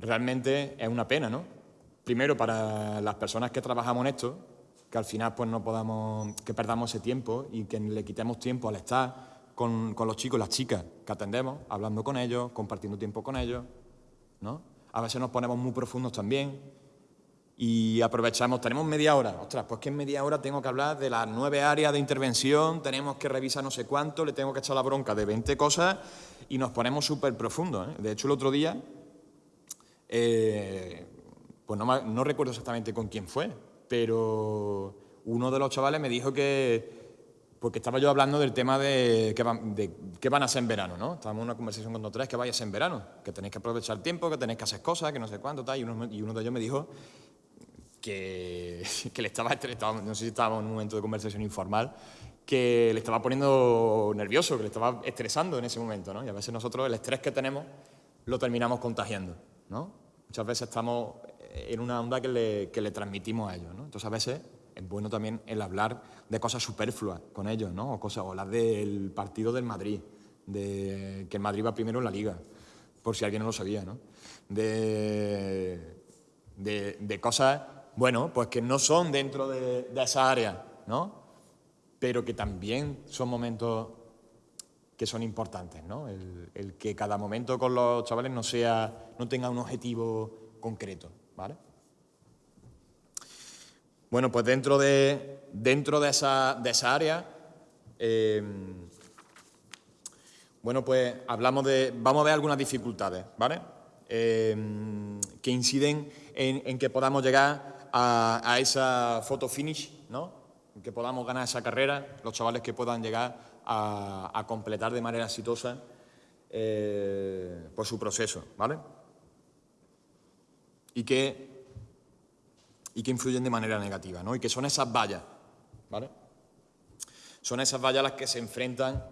realmente es una pena, ¿no? Primero para las personas que trabajamos en esto, que al final pues no podamos, que perdamos ese tiempo y que le quitemos tiempo al estar con, con los chicos y las chicas que atendemos, hablando con ellos, compartiendo tiempo con ellos, ¿no? A veces nos ponemos muy profundos también y aprovechamos, tenemos media hora, ostras, pues que en media hora tengo que hablar de las nueve áreas de intervención, tenemos que revisar no sé cuánto, le tengo que echar la bronca de 20 cosas y nos ponemos súper profundos. ¿eh? De hecho, el otro día eh, pues no, recuerdo exactamente con quién fue, pero uno de los chavales me dijo que, porque estaba yo hablando del tema de qué van, a hacer en verano, ¿no? Estábamos en una conversación con tres que vayas en verano, que tenéis que aprovechar el tiempo, que tenéis que hacer cosas, que no sé cuánto, tal, y uno, de ellos me dijo que, *laughs* le estaba, estaba, no sé si estábamos en un momento de conversación informal, que le estaba poniendo nervioso, que le estaba estresando en ese momento, ¿no? Y a veces nosotros el estrés que tenemos lo terminamos contagiando. Muchas veces estamos en una onda que le, que le transmitimos a ellos, Entonces a veces es bueno también el hablar de cosas superfluas con ellos, ¿no? O cosas, o las del partido del Madrid, de que el Madrid va primero en la Liga, por si alguien no lo sabía, ¿no? De, de, cosas, bueno, pues que no son dentro de, esa área, ¿no? Pero que también son momentos que son importantes, ¿no? El, que cada momento con los chavales no, sea, no tenga un objetivo concreto, ¿vale? Bueno, pues dentro de, dentro de, esa, de esa área, eh, bueno, pues hablamos de, vamos a ver algunas dificultades, ¿vale? Eh, que inciden en, que podamos llegar a, a esa foto finish, ¿no? En que podamos ganar esa carrera, los chavales que puedan llegar a, completar de manera exitosa eh, pues su proceso, ¿vale? Y que, y que influyen de manera negativa, ¿no? Y que son esas vallas, ¿vale? Son esas vallas las que se enfrentan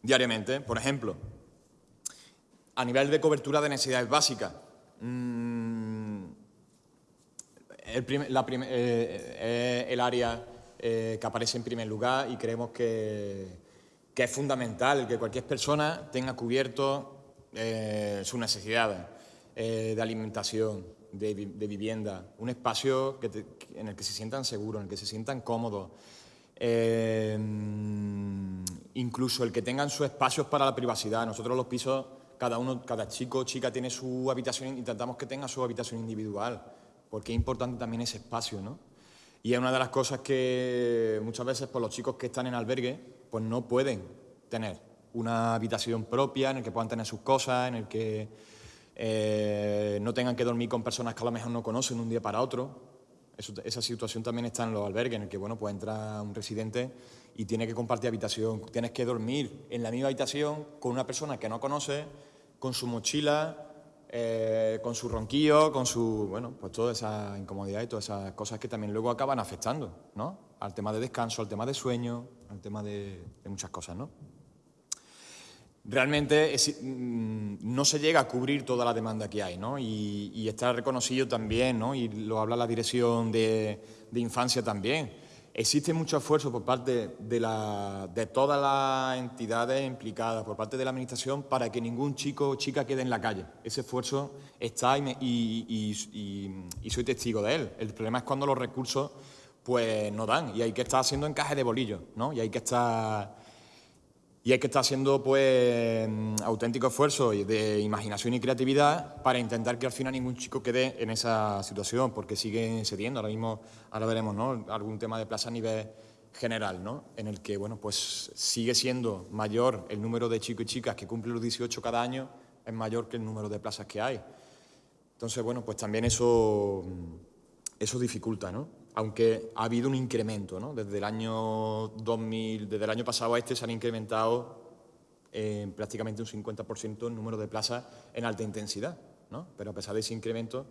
diariamente. Por ejemplo, a nivel de cobertura de necesidades básicas, mmm, el, área eh, que aparece en primer lugar y creemos que, es fundamental que cualquier persona tenga cubierto eh, sus necesidades eh, de alimentación, de, vivienda, un espacio en el que se sientan seguros, en el que se sientan cómodos, incluso el que tengan sus espacios para la privacidad. Nosotros los pisos, cada uno, cada chico o chica tiene su habitación, intentamos que tenga su habitación individual, porque es importante también ese espacio, ¿no? Y es una de las cosas que muchas veces por los chicos que están en albergue pues no pueden tener una habitación propia en el que puedan tener sus cosas, en el que eh, no tengan que dormir con personas que a lo mejor no conocen un día para otro. esa situación también está en los albergues, en el que bueno, pues entra un residente y tiene que compartir habitación. Tienes que dormir en la misma habitación con una persona que no conoce, con su mochila, eh, con su ronquillo, con su, bueno, pues toda esa incomodidad y todas esas cosas que también luego acaban afectando, ¿no? Al tema de descanso, al tema de sueño, al tema de, muchas cosas, ¿no? Realmente mm, no se llega a cubrir toda la demanda que hay, ¿no? Y, está reconocido también, ¿no? Y lo habla la Dirección de, Infancia también. Existe mucho esfuerzo por parte de, todas las entidades implicadas, por parte de la Administración, para que ningún chico o chica quede en la calle. Ese esfuerzo está y, y, soy testigo de él. El problema es cuando los recursos pues, no dan y hay que estar haciendo encaje de bolillos, ¿no? Y hay que estar y hay que estar haciendo pues auténtico esfuerzo de imaginación y creatividad para intentar que al final ningún chico quede en esa situación, porque sigue cediendo. Ahora mismo, ahora veremos ¿no? algún tema de plaza a nivel general, ¿no? en el que bueno, pues sigue siendo mayor el número de chicos y chicas que cumplen los 18 cada año, es mayor que el número de plazas que hay. Entonces, bueno, pues también eso, eso dificulta, ¿no? Aunque ha habido un incremento, ¿no? Desde el año 2000, desde el año pasado a este se han incrementado en prácticamente un 50% el número de plazas en alta intensidad, ¿no? Pero a pesar de ese incremento,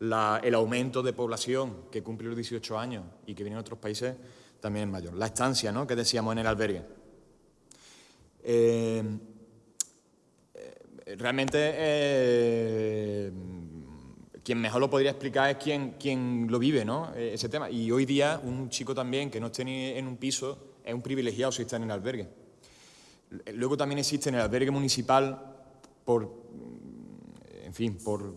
el aumento de población que cumple los 18 años y que viene de otros países también es mayor. La estancia, ¿no? Que decíamos en el albergue. Eh, eh, realmente eh, quien mejor lo podría explicar es quien, quien lo vive, ¿no? E, ese tema. Y hoy día un chico también que no esté ni en un piso es un privilegiado si está en el albergue. Luego también existe en el albergue municipal, por, en fin, por,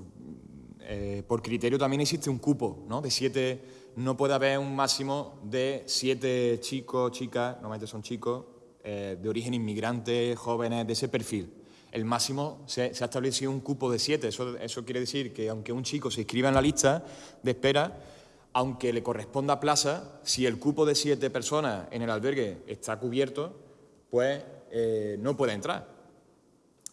eh, por criterio también existe un cupo, ¿no? De siete, no puede haber un máximo de siete chicos, chicas, normalmente son chicos, eh, de origen inmigrante, jóvenes, de ese perfil el máximo se, ha establecido un cupo de siete. Eso, quiere decir que aunque un chico se inscriba en la lista de espera, aunque le corresponda plaza, si el cupo de siete personas en el albergue está cubierto, pues eh, no puede entrar.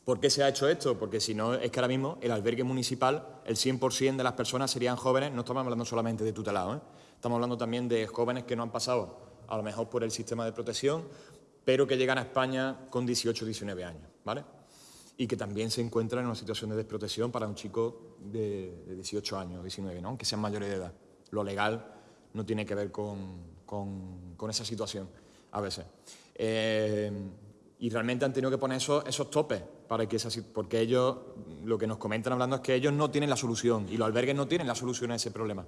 ¿Por qué se ha hecho esto? Porque si no, es que ahora mismo el albergue municipal, el 100% de las personas serían jóvenes, no estamos hablando solamente de tutelados, ¿eh? estamos hablando también de jóvenes que no han pasado a lo mejor por el sistema de protección, pero que llegan a España con 18 o 19 años. ¿vale? Y que también se encuentran en una situación de desprotección para un chico de, 18 años, 19, ¿no? aunque sean mayores de edad. Lo legal no tiene que ver con, con, esa situación a veces. Eh, y realmente han tenido que poner esos, esos topes para que porque ellos, lo que nos comentan hablando es que ellos no tienen la solución y los albergues no tienen la solución a ese problema.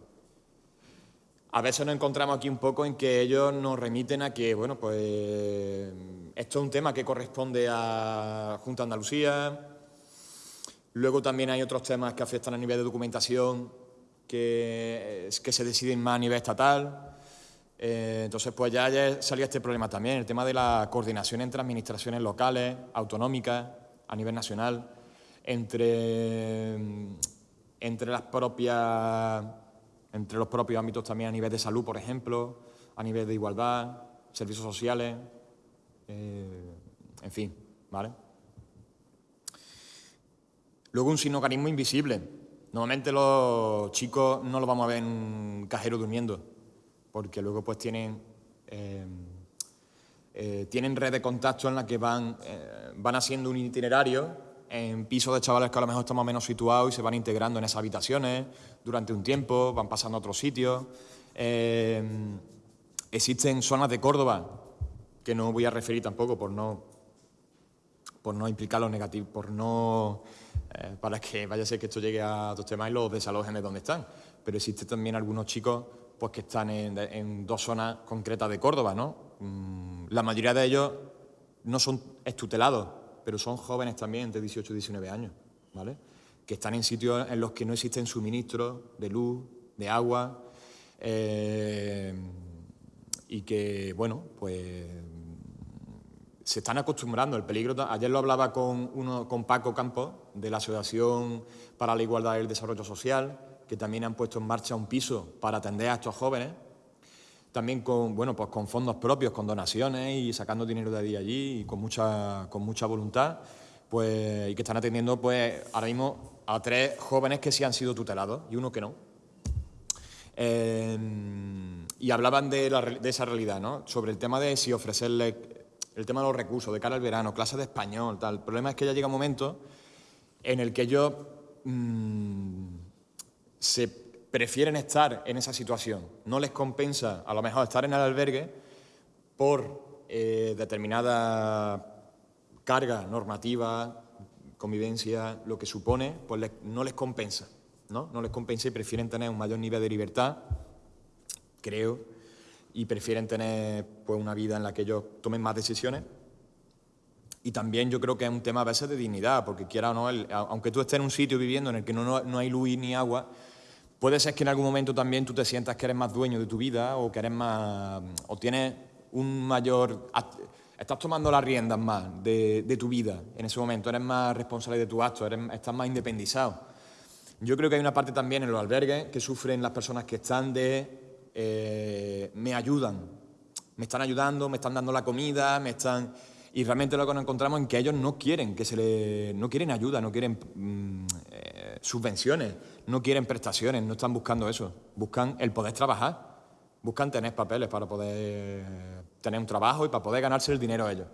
A veces nos encontramos aquí un poco en que ellos nos remiten a que, bueno, pues esto es un tema que corresponde a Junta Andalucía. Luego también hay otros temas que afectan a nivel de documentación que, que se deciden más a nivel estatal. Eh, entonces, pues ya, ya salía este problema también, el tema de la coordinación entre administraciones locales, autonómicas, a nivel nacional, entre, entre las propias entre los propios ámbitos también a nivel de salud, por ejemplo, a nivel de igualdad, servicios sociales, eh, en fin, ¿vale? Luego un sinogarismo invisible. Normalmente los chicos no los vamos a ver en un cajero durmiendo, porque luego pues tienen, eh, eh, tienen red de contacto en la que van, van haciendo un itinerario en pisos de chavales que a lo mejor estamos menos situados y se van integrando en esas habitaciones durante un tiempo, van pasando a otros sitios. Eh, existen zonas de Córdoba, que no voy a referir tampoco por no, por no implicar lo negativo, por no, eh, para que vaya a ser que esto llegue a otros temas y los desalojen de donde están. Pero existen también algunos chicos pues, que están en, dos zonas concretas de Córdoba. ¿no? Mm, la mayoría de ellos no son estutelados, pero son jóvenes también de 18 y 19 años, ¿vale? que están en sitios en los que no existen suministros de luz, de agua, eh, y que, bueno, pues se están acostumbrando al peligro. Ayer lo hablaba con, uno, con Paco Campos, de la Asociación para la Igualdad y el Desarrollo Social, que también han puesto en marcha un piso para atender a estos jóvenes, también con, bueno, pues con fondos propios, con donaciones y sacando dinero de allí y con mucha, con mucha voluntad, pues, y que están atendiendo pues, ahora mismo a tres jóvenes que sí han sido tutelados y uno que no. Em, y hablaban de, de, esa realidad, ¿no? sobre el tema de si ofrecerle el tema de los recursos de cara al verano, clases de español, tal. El problema es que ya llega un momento en el que ellos mmm, se prefieren estar en esa situación. No les compensa a lo mejor estar en el albergue por eh, determinadas carga normativa, convivencia, lo que supone, pues no les compensa, ¿no? No les compensa y prefieren tener un mayor nivel de libertad, creo, y prefieren tener pues, una vida en la que ellos tomen más decisiones. Y también yo creo que es un tema a veces de dignidad, porque quiera o no, aunque tú estés en un sitio viviendo en el que no, no hay luz ni agua, puede ser que en algún momento también tú te sientas que eres más dueño de tu vida o que eres más... o tienes un mayor... estás tomando las riendas más de, tu vida en ese momento, eres más responsable de tu acto, eres, estás más independizado. Yo creo que hay una parte también en los albergues que sufren las personas que están de eh, me ayudan, me están ayudando, me están dando la comida, me están... Y realmente lo que nos encontramos es que ellos no quieren que se le, no quieren ayuda, no quieren mm, subvenciones, no quieren prestaciones, no están buscando eso. Buscan el poder trabajar, buscan tener papeles para poder tener un trabajo y para poder ganarse el dinero ellos.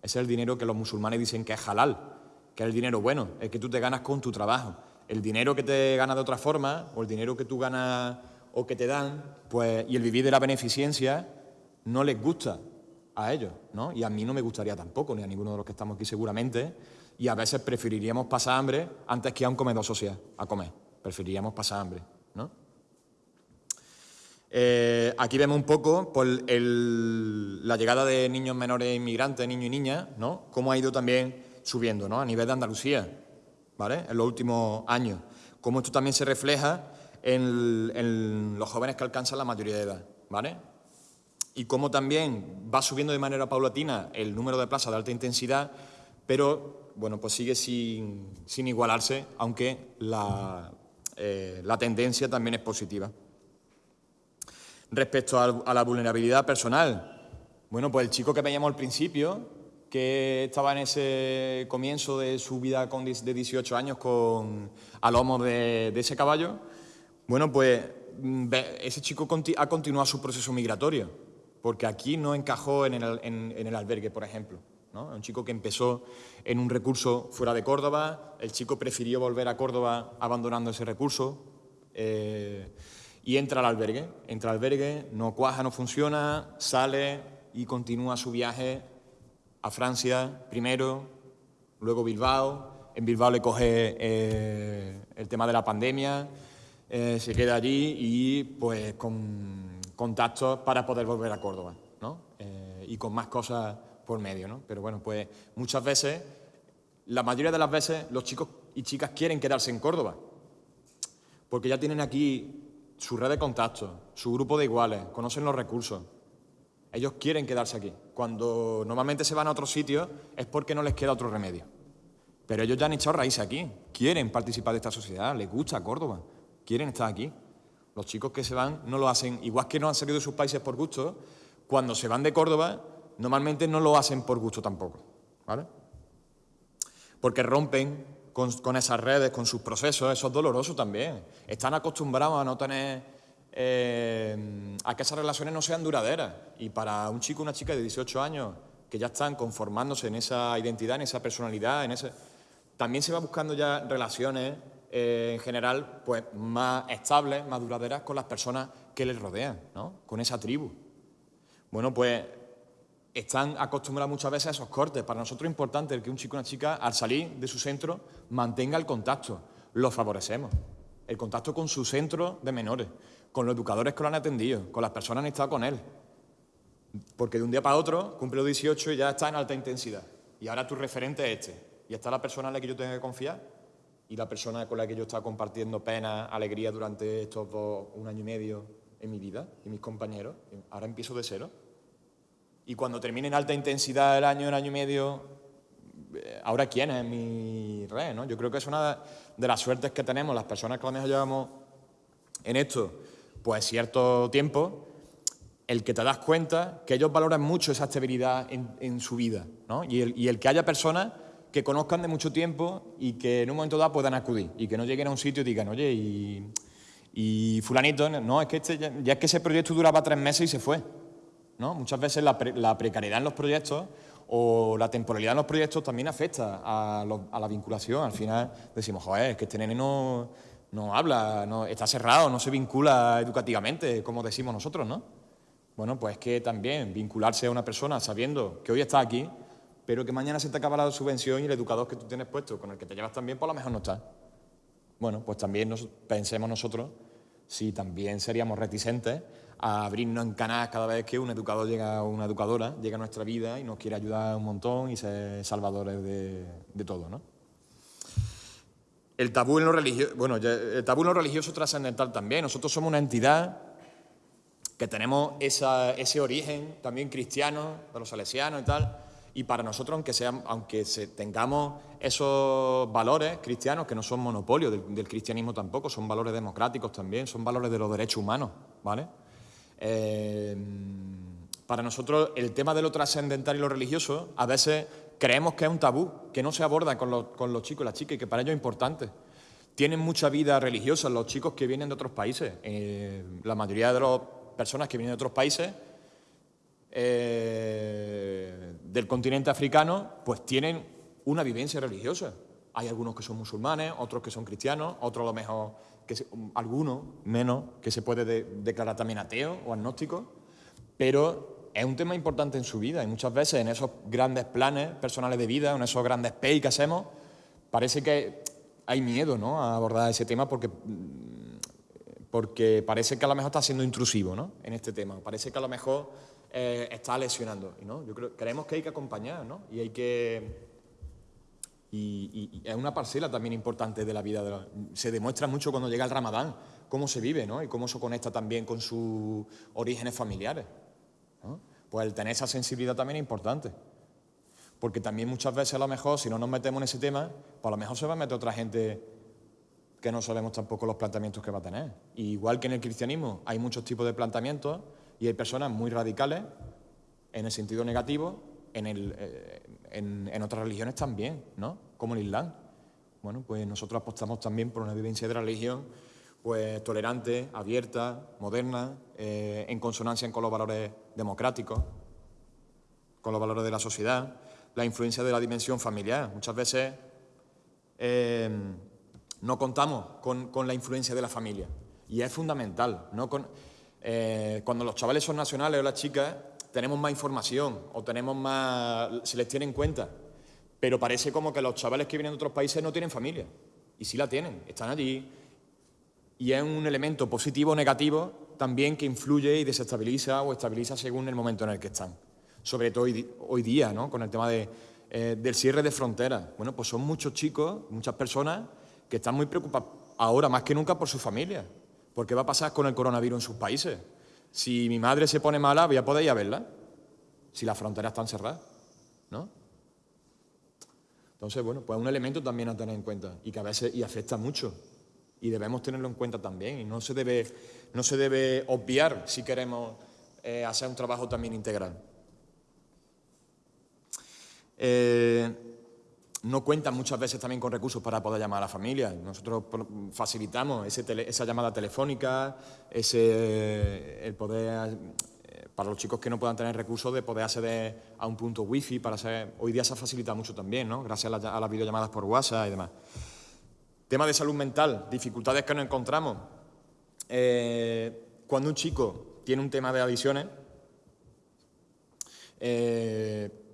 Ese es el dinero que los musulmanes dicen que es halal, que es el dinero bueno, el que tú te ganas con tu trabajo. El dinero que te ganas de otra forma o el dinero que tú ganas o que te dan, pues, y el vivir de la beneficencia no les gusta a ellos, ¿no? Y a mí no me gustaría tampoco, ni a ninguno de los que estamos aquí seguramente, y a veces preferiríamos pasar hambre antes que a un comedor social, a comer. Preferiríamos pasar hambre, ¿no? Eh, aquí vemos un poco por la llegada de niños menores inmigrantes, niños y niñas, ¿no? Cómo ha ido también subiendo, ¿no? A nivel de Andalucía, ¿vale? En los últimos años. Cómo esto también se refleja en, los jóvenes que alcanzan la mayoría de edad, ¿vale? Y cómo también va subiendo de manera paulatina el número de plazas de alta intensidad, pero bueno, pues sigue sin, igualarse, aunque la, eh, la, tendencia también es positiva. Respecto a, la vulnerabilidad personal, bueno, pues el chico que veíamos al principio, que estaba en ese comienzo de su vida con, de 18 años con, a lomo de ese caballo, bueno, pues mm, ese chico ha continuado su proceso migratorio, porque aquí no encajó en el, albergue, por ejemplo. ¿No? Un chico que empezó en un recurso fuera de Córdoba, el chico prefirió volver a Córdoba abandonando ese recurso eh, y entra al albergue. Entra al albergue, no cuaja, no funciona, sale y continúa su viaje a Francia primero, luego Bilbao. En Bilbao le coge eh, el tema de la pandemia, eh, se queda allí y pues con contactos para poder volver a Córdoba, ¿no? Y con más cosas por medio, ¿no? Pero bueno, pues muchas veces, la mayoría de las veces, los chicos y chicas quieren quedarse en Córdoba, porque ya tienen aquí su red de contactos, su grupo de iguales, conocen los recursos. Ellos quieren quedarse aquí. Cuando normalmente se van a otros sitios es porque no les queda otro remedio. Pero ellos ya han echado raíces aquí, quieren participar de esta sociedad, les gusta Córdoba quieren estar aquí. Los chicos que se van no lo hacen, igual que no han salido de sus países por gusto, cuando se van de Córdoba, normalmente no lo hacen por gusto tampoco, ¿vale? Porque rompen con, esas redes, con sus procesos, eso es doloroso también. Están acostumbrados a no tener, eh, a que esas relaciones no sean duraderas. Y para un chico una chica de 18 años que ya están conformándose en esa identidad, en esa personalidad, en ese, también se va buscando ya relaciones eh, en general, pues más estables, más duraderas con las personas que les rodean, ¿no? con esa tribu. Bueno, pues están acostumbrados muchas veces a esos cortes. Para nosotros es importante que un chico o una chica, al salir de su centro, mantenga el contacto. Lo favorecemos. El contacto con su centro de menores, con los educadores que lo han atendido, con las personas que han estado con él. Porque de un día para otro cumple los 18 y ya está en alta intensidad. Y ahora tu referente es este. Y está la persona en la que yo tengo que confiar y la persona con la que yo he estado compartiendo pena, alegría durante estos dos, un año y medio en mi vida, y mis compañeros, ahora empiezo de cero. Y cuando termine en alta intensidad el año, el año y medio, eh, ahora quién es mi red, ¿no? Yo creo que es una de las suertes que tenemos las personas que mejor llevamos en esto, pues cierto tiempo, el que te das cuenta que ellos valoran mucho esa estabilidad en, su vida, ¿no? Y el, y el que haya personas que conozcan de mucho tiempo y que en un momento dado puedan acudir y que no lleguen a un sitio y digan, oye, y, fulanito, no, es que este, ya, es que ese proyecto duraba tres meses y se fue. ¿No? Muchas veces la, precariedad en los proyectos o la temporalidad en los proyectos también afecta a, la vinculación. Al final decimos, joder, es que este nene no, no habla, no, está cerrado, no se vincula educativamente, como decimos nosotros, ¿no? Bueno, pues que también vincularse a una persona sabiendo que hoy está aquí pero que mañana se te acaba la subvención y el educador que tú tienes puesto, con el que te llevas también, por pues lo mejor no está. Bueno, pues también pensemos nosotros si también seríamos reticentes a abrirnos en canal cada vez que un educador llega o una educadora llega a nuestra vida y nos quiere ayudar un montón y ser salvadores de, todo, ¿no? El tabú en lo religioso, bueno, el tabú en lo religioso trascendental también. Nosotros somos una entidad que tenemos ese origen también cristiano, de los salesianos y tal, y para nosotros, aunque, sean, aunque tengamos esos valores cristianos, que no son monopolio del, cristianismo tampoco, son valores democráticos también, son valores de los derechos humanos, ¿vale? Eh, para nosotros el tema de lo trascendental y lo religioso a veces creemos que es un tabú, que no se aborda con los, chicos y las chicas y que para ellos es importante. Tienen mucha vida religiosa los chicos que vienen de otros países. Eh, la mayoría de las personas que vienen de otros países eh, del continente africano pues tienen una vivencia religiosa. Hay algunos que son musulmanes, otros que son cristianos, otros lo mejor, que algunos menos, que se puede declarar también ateo o agnóstico, pero es un tema importante en su vida y muchas veces en esos grandes planes personales de vida, en esos grandes pay que hacemos, parece que hay miedo ¿no? a abordar ese tema porque, mm, porque parece que a lo mejor está siendo intrusivo ¿no? en este tema, parece que a lo mejor eh, está lesionando. ¿no? Yo creo, creemos que hay que acompañar ¿no? y hay que... Y, es una parcela también importante de la vida. se demuestra mucho cuando llega el ramadán, cómo se vive ¿no? y cómo se conecta también con sus orígenes familiares. Pues el tener esa sensibilidad también es importante. Porque también muchas veces a lo mejor, si no nos metemos en ese tema, pues a lo mejor se va a meter otra gente que no sabemos tampoco los planteamientos que va a tener. igual que en el cristianismo hay muchos tipos de planteamientos y hay personas muy radicales en el sentido negativo, en, eh, en otras religiones también, ¿no? Como el Islam. Bueno, pues nosotros apostamos también por una vivencia de la religión pues tolerante, abierta, moderna, eh, en consonancia con los valores democráticos, con los valores de la sociedad, la influencia de la dimensión familiar. Muchas veces eh, no contamos con, la influencia de la familia y es fundamental. ¿no? Eh, cuando los chavales son nacionales o las chicas tenemos más información o tenemos más, se les tiene en cuenta, pero parece como que los chavales que vienen de otros países no tienen familia y sí la tienen, están allí, y es un elemento positivo o negativo también que influye y desestabiliza o estabiliza según el momento en el que están. Sobre todo hoy, día, ¿no? con el tema de, eh, del cierre de fronteras. Bueno, pues son muchos chicos, muchas personas que están muy preocupados ahora más que nunca por su familia. ¿Por qué va a pasar con el coronavirus en sus países? Si mi madre se pone mala, voy a poder ir a verla. Si las fronteras están cerradas, ¿no? Entonces, bueno, pues es un elemento también a tener en cuenta y que a veces y afecta mucho y debemos tenerlo en cuenta también y no se debe, no se debe obviar si queremos eh, hacer un trabajo también integral. Eh, no cuentan muchas veces también con recursos para poder llamar a la familia. Nosotros facilitamos esa llamada telefónica, ese, el poder, eh, para los chicos que no puedan tener recursos, de poder acceder a un punto wifi. Para hacer, hoy día se ha facilitado mucho también, ¿no? gracias a las videollamadas por WhatsApp y demás. Tema de salud mental, dificultades que nos encontramos. Eh, cuando un chico tiene un tema de adicciones, eh,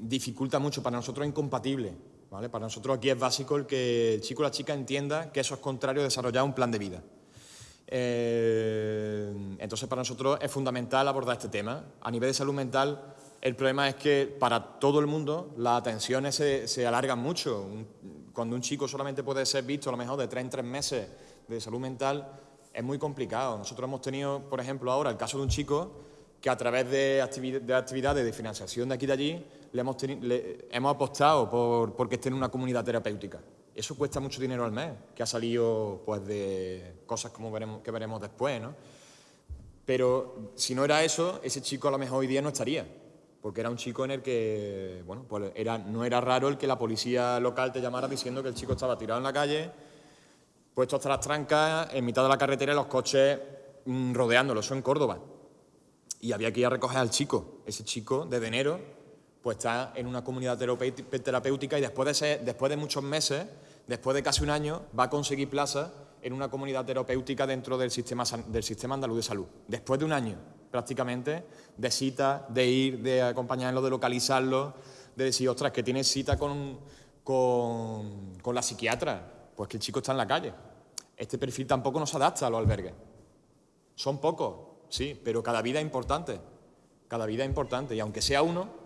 dificulta mucho, para nosotros es incompatible. ¿vale? Para nosotros aquí es básico el que el chico o la chica entienda que eso es contrario a desarrollar un plan de vida. Eh, entonces, para nosotros es fundamental abordar este tema. A nivel de salud mental, el problema es que para todo el mundo las atenciones se, se alargan mucho cuando un chico solamente puede ser visto a lo mejor de tres en tres meses de salud mental, es muy complicado. Nosotros hemos tenido, por ejemplo, ahora el caso de un chico que a través de, actividades de financiación de aquí y de allí le hemos, hemos apostado por porque esté en una comunidad terapéutica. Eso cuesta mucho dinero al mes, que ha salido pues, de cosas como veremos, que veremos después. ¿no? Pero si no era eso, ese chico a lo mejor hoy día no estaría porque era un chico en el que, bueno, pues era, no era raro el que la policía local te llamara diciendo que el chico estaba tirado en la calle, puesto hasta las trancas, en mitad de la carretera los coches mm, rodeándolo, eso en Córdoba. Y había que ir a recoger al chico. Ese chico, desde enero, pues está en una comunidad terapéutica y después de, muchos meses, después de casi un año, va a conseguir plaza en una comunidad terapéutica dentro del sistema, del sistema andaluz de salud. Después de un año prácticamente, de cita, de ir, de acompañarlo, de localizarlo, de decir, ostras, que tienes cita con, con, con la psiquiatra, pues que el chico está en la calle. Este perfil tampoco nos adapta a los albergues. Son pocos, sí, pero cada vida es importante. Cada vida es importante. Y aunque sea uno,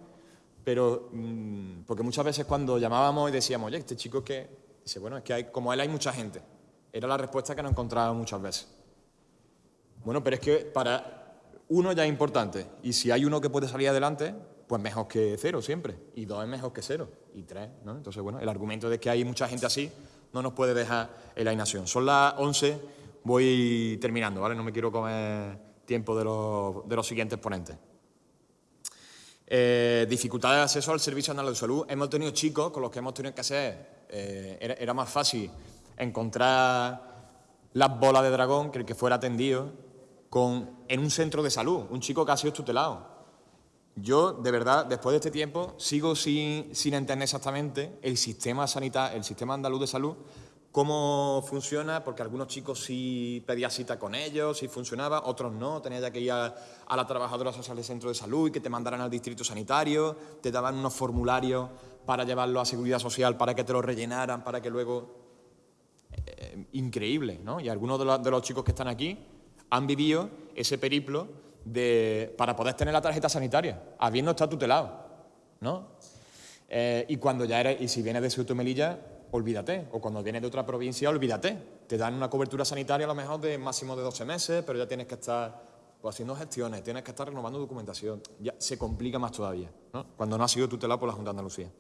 pero mm, porque muchas veces cuando llamábamos y decíamos, oye, este chico que, dice, bueno, es que hay, como él hay mucha gente. Era la respuesta que nos encontrábamos muchas veces. Bueno, pero es que para uno ya es importante. Y si hay uno que puede salir adelante, pues mejor que cero siempre. Y dos es mejor que cero. Y tres, ¿no? Entonces, bueno, el argumento de que hay mucha gente así no nos puede dejar en la inacción. Son las 11, voy terminando, ¿vale? No me quiero comer tiempo de los, de los siguientes ponentes. Eh, de acceso al Servicio Nacional de Salud. Hemos tenido chicos con los que hemos tenido que hacer, eh, era, era, más fácil encontrar las bolas de dragón que el que fuera atendido con, en un centro de salud, un chico que ha sido tutelado. Yo, de verdad, después de este tiempo, sigo sin, sin entender exactamente el sistema sanitario, el sistema andaluz de salud, cómo funciona, porque algunos chicos sí pedía cita con ellos, sí funcionaba, otros no, tenía ya que ir a, la trabajadora social del centro de salud y que te mandaran al distrito sanitario, te daban unos formularios para llevarlo a seguridad social, para que te lo rellenaran, para que luego... Eh, increíble, ¿no? Y algunos de los, de los chicos que están aquí han vivido ese periplo de, para poder tener la tarjeta sanitaria, habiendo estado tutelado, ¿no? Eh, y cuando ya eres, y si vienes de Ceuta Melilla, olvídate, o cuando vienes de otra provincia, olvídate. Te dan una cobertura sanitaria a lo mejor de máximo de 12 meses, pero ya tienes que estar haciendo gestiones, tienes que estar renovando documentación, ya se complica más todavía. Cuando no ha sido tutelado por la Junta de Andalucía.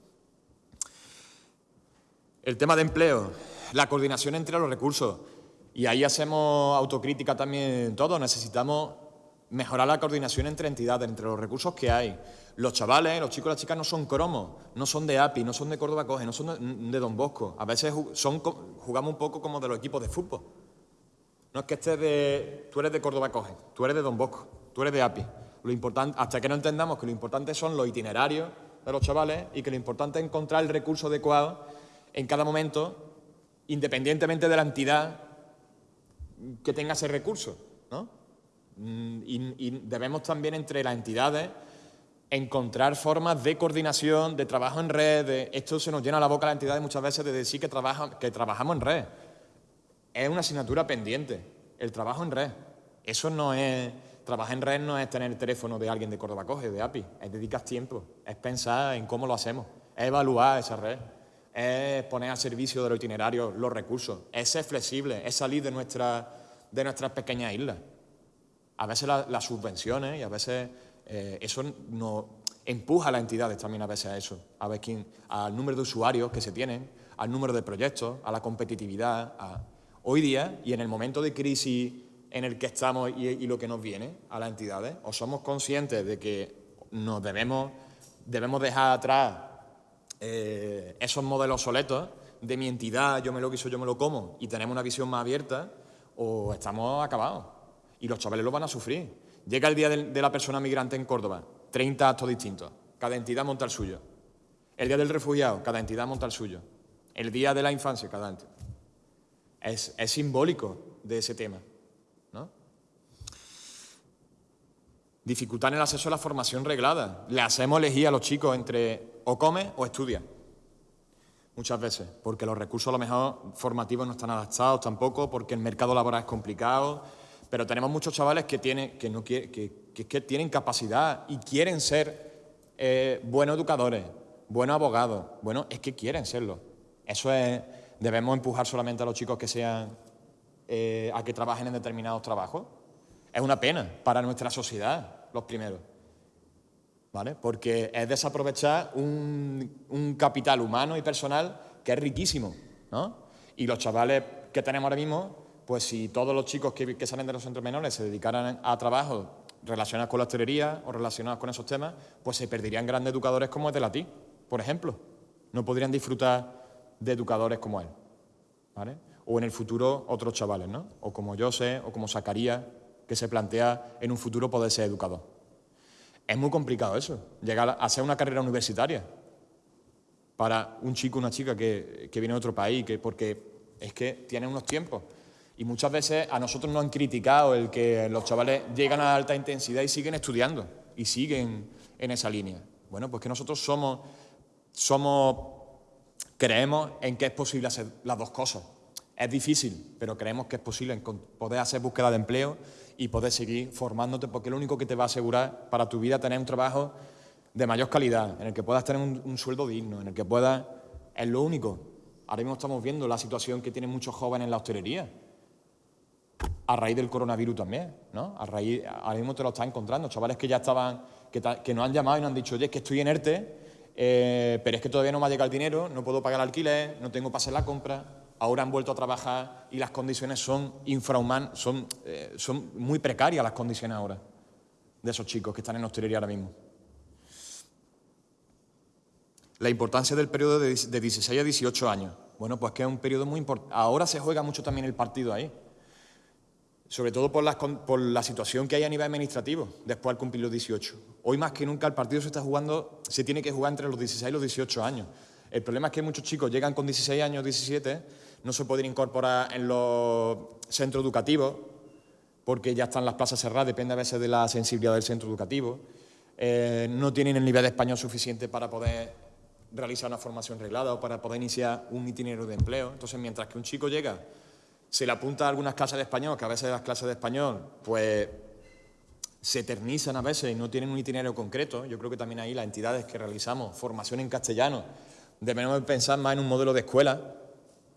El tema de empleo, la coordinación entre los recursos, y ahí hacemos autocrítica también todos, necesitamos mejorar la coordinación entre entidades, entre los recursos que hay. Los chavales, los chicos y las chicas no son cromos, no son de API, no son de Córdoba Coge, no son de, Don Bosco. A veces son, jugamos un poco como de los equipos de fútbol. No es que estés de... Tú eres de Córdoba Coge, tú eres de Don Bosco, tú eres de API. Lo importante, hasta que no entendamos que lo importante son los itinerarios de los chavales y que lo importante es encontrar el recurso adecuado en cada momento, independientemente de la entidad que tenga ese recurso, ¿no? Mm, y, debemos también entre las entidades encontrar formas de coordinación, de trabajo en red. De, esto se nos llena la boca a las entidades muchas veces de decir que, trabaja, que trabajamos en red. Es una asignatura pendiente, el trabajo en red. Eso no es... Trabajar en red no es tener el teléfono de alguien de Córdoba Coge, de API. Es dedicar tiempo, es pensar en cómo lo hacemos, es evaluar esa red es poner a servicio de los itinerarios los recursos, es ser flexible, es salir de, nuestra, de nuestras pequeñas islas. A veces la, las subvenciones y a veces eh, eso nos empuja a las entidades también a veces a eso, a ver quién, al número de usuarios que se tienen, al número de proyectos, a la competitividad. A... Hoy día, y en el momento de crisis en el que estamos y, y lo que nos viene a las entidades, o somos conscientes de que nos debemos, debemos dejar atrás eh, esos modelos soletos de mi entidad, yo me lo quiso, yo me lo como, y tenemos una visión más abierta, o estamos acabados. Y los chavales lo van a sufrir. Llega el día de, la persona migrante en Córdoba, 30 actos distintos, cada entidad monta el suyo. El día del refugiado, cada entidad monta el suyo. El día de la infancia, cada entidad. Es, simbólico de ese tema. ¿no? Dificultad en el acceso a la formación reglada. Le hacemos elegir a los chicos entre o come o estudia. Muchas veces, porque los recursos a lo mejor formativos no están adaptados tampoco, porque el mercado laboral es complicado, pero tenemos muchos chavales que tienen, que no que, que, que tienen capacidad y quieren ser eh, buenos educadores, buenos abogados. Bueno, es que quieren serlo. Eso es, debemos empujar solamente a los chicos que sean, eh, a que trabajen en determinados trabajos. Es una pena para nuestra sociedad, los primeros. ¿Vale? Porque es desaprovechar un, un, capital humano y personal que es riquísimo, ¿no? Y los chavales que tenemos ahora mismo, pues si todos los chicos que, salen de los centros menores se dedicaran a trabajos relacionados con la hostelería o relacionados con esos temas, pues se perderían grandes educadores como el de la TI, por ejemplo. No podrían disfrutar de educadores como él, ¿vale? O en el futuro otros chavales, ¿no? O como yo sé, o como Zacarías, que se plantea en un futuro poder ser educador. Es muy complicado eso, llegar a hacer una carrera universitaria para un chico o una chica que, que, viene de otro país, que, porque es que tiene unos tiempos. Y muchas veces a nosotros nos han criticado el que los chavales llegan a alta intensidad y siguen estudiando, y siguen en esa línea. Bueno, pues que nosotros somos somos, creemos en que es posible hacer las dos cosas. Es difícil, pero creemos que es posible poder hacer búsqueda de empleo y poder seguir formándote, porque lo único que te va a asegurar para tu vida tener un trabajo de mayor calidad, en el que puedas tener un, sueldo digno, en el que puedas... Es lo único. Ahora mismo estamos viendo la situación que tienen muchos jóvenes en la hostelería, a raíz del coronavirus también, ¿no? A raíz, ahora mismo te lo estás encontrando, chavales que ya estaban, que, que nos han llamado y nos han dicho, oye, es que estoy en ERTE, eh, pero es que todavía no me ha llegado el dinero, no puedo pagar el alquiler, no tengo pase la compra, ahora han vuelto a trabajar y las condiciones son infrahumanas, eh, son muy precarias las condiciones ahora de esos chicos que están en hostelería ahora mismo. La importancia del periodo de, 16 a 18 años. Bueno, pues que es un periodo muy importante. Ahora se juega mucho también el partido ahí. Sobre todo por la, situación que hay a nivel administrativo después al cumplir los 18. Hoy más que nunca el partido se está jugando, se tiene que jugar entre los 16 y los 18 años. El problema es que muchos chicos llegan con 16 años, 17, no se pueden incorporar en los centros educativos porque ya están las plazas cerradas, depende a veces de la sensibilidad del centro educativo. Eh, no tienen el nivel de español suficiente para poder realizar una formación reglada o para poder iniciar un itinerario de empleo. Entonces, mientras que un chico llega, se le apunta a algunas clases de español, que a veces las clases de español, pues se eternizan a veces y no tienen un itinerario concreto. Yo creo que también ahí las entidades que realizamos formación en castellano debemos pensar más en un modelo de escuela,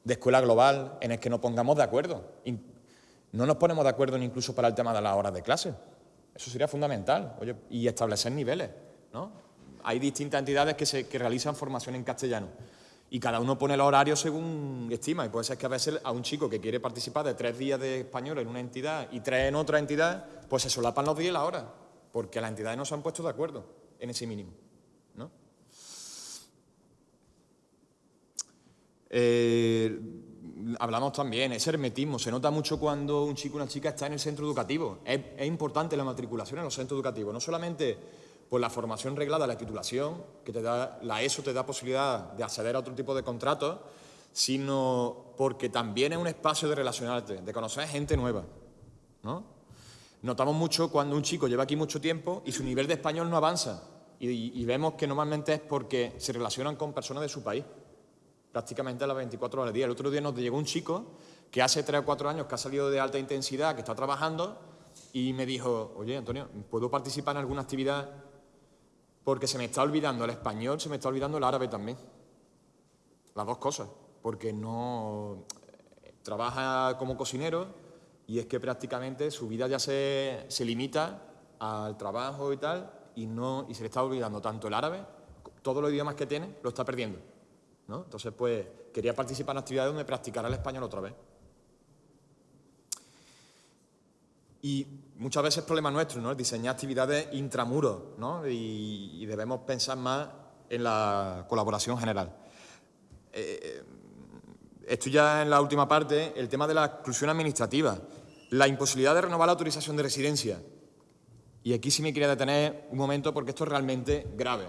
de escuela global, en el que nos pongamos de acuerdo. No nos ponemos de acuerdo incluso para el tema de las horas de clase. Eso sería fundamental. y establecer niveles, ¿no? hay distintas entidades que, se, realizan formación en castellano y cada uno pone el horario según estima. Y puede ser que a veces a un chico que quiere participar de tres días de español en una entidad y tres en otra entidad, pues se solapan los días y la hora, porque las entidades no se han puesto de acuerdo en ese mínimo. ¿no? Eh, hablamos también, ese hermetismo, se nota mucho cuando un chico o una chica está en el centro educativo. Es, es importante la matriculación en los centros educativos, no solamente pues la formación reglada, la titulación, que te da, la ESO te da posibilidad de acceder a otro tipo de contratos, sino porque también es un espacio de relacionarte, de conocer gente nueva. ¿no? Notamos mucho cuando un chico lleva aquí mucho tiempo y su nivel de español no avanza. Y, vemos que normalmente es porque se relacionan con personas de su país, prácticamente a las 24 horas del día. El otro día nos llegó un chico que hace 3 o 4 años que ha salido de alta intensidad, que está trabajando, y me dijo, oye, Antonio, ¿puedo participar en alguna actividad porque se me está olvidando el español, se me está olvidando el árabe también. Las dos cosas, porque no trabaja como cocinero y es que prácticamente su vida ya se, limita al trabajo y tal y, no, y se le está olvidando tanto el árabe, todos los idiomas que tiene, lo está perdiendo. ¿no? Entonces, pues, quería participar en actividades donde practicara el español otra vez. Y muchas veces es problema nuestro, ¿no? Diseñar actividades intramuros, ¿no? Y, debemos pensar más en la colaboración general. Eh, esto ya en la última parte, el tema de la exclusión administrativa, la imposibilidad de renovar la autorización de residencia. Y aquí sí me quería detener un momento porque esto es realmente grave.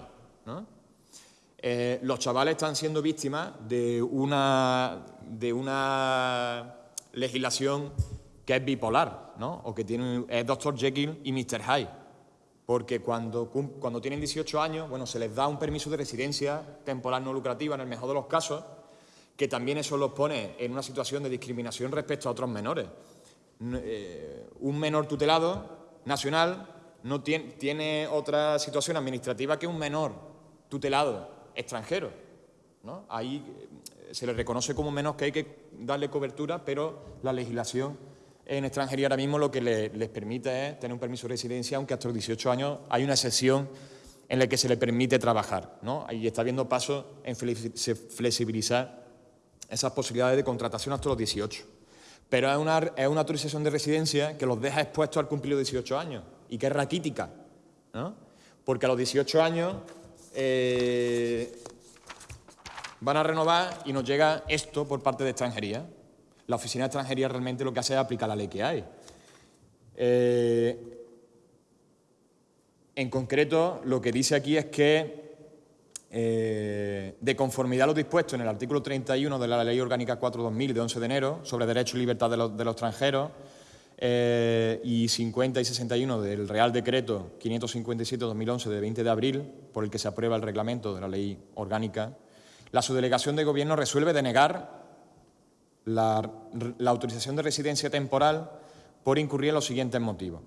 Eh, los chavales están siendo víctimas de una, de una legislación que es bipolar, ¿no? O que tiene, es Dr. Jekyll y Mr. Hyde. Porque cuando, cuando tienen 18 años, bueno, se les da un permiso de residencia temporal no lucrativa en el mejor de los casos, que también eso los pone en una situación de discriminación respecto a otros menores. Eh, un menor tutelado nacional no tiene, tiene, otra situación administrativa que un menor tutelado extranjero. ¿no? Ahí eh, se le reconoce como menos que hay que darle cobertura, pero la legislación en extranjería ahora mismo lo que les permite es tener un permiso de residencia, aunque hasta los 18 años hay una excepción en la que se le permite trabajar. ¿no? Ahí está habiendo pasos en flexibilizar esas posibilidades de contratación hasta los 18. Pero es una, es una autorización de residencia que los deja expuestos al cumplir los 18 años y que es raquítica. Porque a los 18 años eh, van a renovar y nos llega esto por parte de extranjería. La Oficina de Extranjería realmente lo que hace es aplicar la ley que hay. Eh, en concreto, lo que dice aquí es que, eh, de conformidad a lo dispuesto en el artículo 31 de la Ley Orgánica 4-2000 de 11 de enero sobre derechos y libertad de los, extranjeros, eh, y 50 y 61 del Real Decreto 557-2011 de 20 de abril, por el que se aprueba el reglamento de la ley orgánica, la subdelegación de gobierno resuelve denegar la, autorización de residencia temporal por incurrir en los siguientes motivos.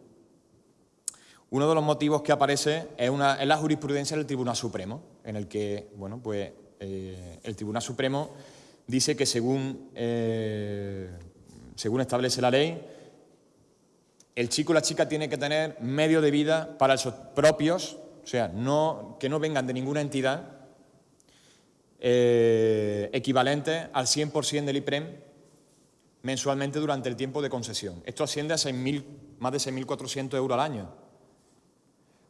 Uno de los motivos que aparece es, una, la jurisprudencia del Tribunal Supremo, en el que bueno, pues, eh, el Tribunal Supremo dice que según, eh, según establece la ley, el chico o la chica tiene que tener medio de vida para esos propios, o sea, no, que no vengan de ninguna entidad eh, equivalente al 100% del IPREM mensualmente durante el tiempo de concesión. Esto asciende a 6 más de 6.400 euros al año.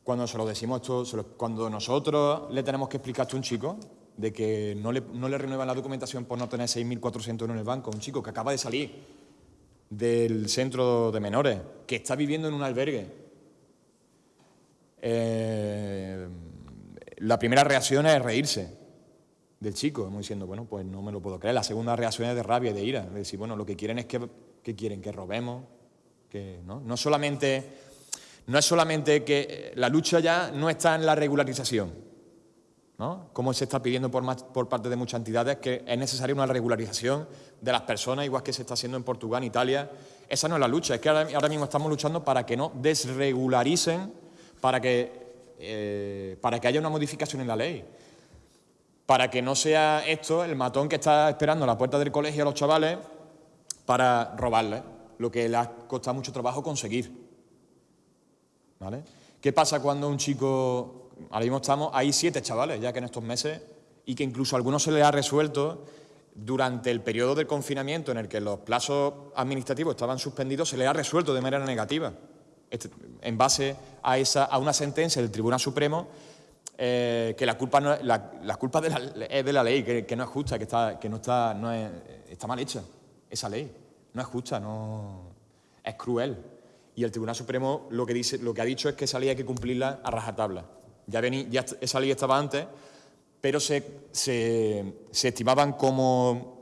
Cuando se lo decimos esto, cuando nosotros le tenemos que explicar a un chico de que no le, no le renuevan la documentación por no tener 6.400 euros en el banco, un chico que acaba de salir del centro de menores, que está viviendo en un albergue, eh, la primera reacción es reírse del chico, como diciendo, bueno, pues no me lo puedo creer. La segunda reacción es de rabia y de ira, de decir, bueno, lo que quieren es que, que quieren que robemos, que no, no solamente no es solamente que eh, la lucha ya no está en la regularización, ¿no? como se está pidiendo por, por parte de muchas entidades, que es necesaria una regularización de las personas, igual que se está haciendo en Portugal, en Italia. Esa no es la lucha, es que ahora, mismo estamos luchando para que no desregularicen, para que, eh, para que haya una modificación en la ley, para que no sea esto el matón que está esperando a la puerta del colegio a los chavales para robarles, lo que le ha costado mucho trabajo conseguir. ¿Qué pasa cuando un chico, ahora mismo estamos, hay siete chavales ya que en estos meses, y que incluso a algunos se les ha resuelto durante el periodo del confinamiento en el que los plazos administrativos estaban suspendidos, se les ha resuelto de manera negativa, este, en base a, esa, a una sentencia del Tribunal Supremo eh, que la culpa, no, culpa de la, es de la ley, que, no es justa, que, está, que no está, no es, está mal hecha, esa ley. No es justa, no, es cruel. Y el Tribunal Supremo lo que, dice, lo que ha dicho es que esa ley hay que cumplirla a rajatabla. Ya, ya esa ley estaba antes, pero se, estimaban como...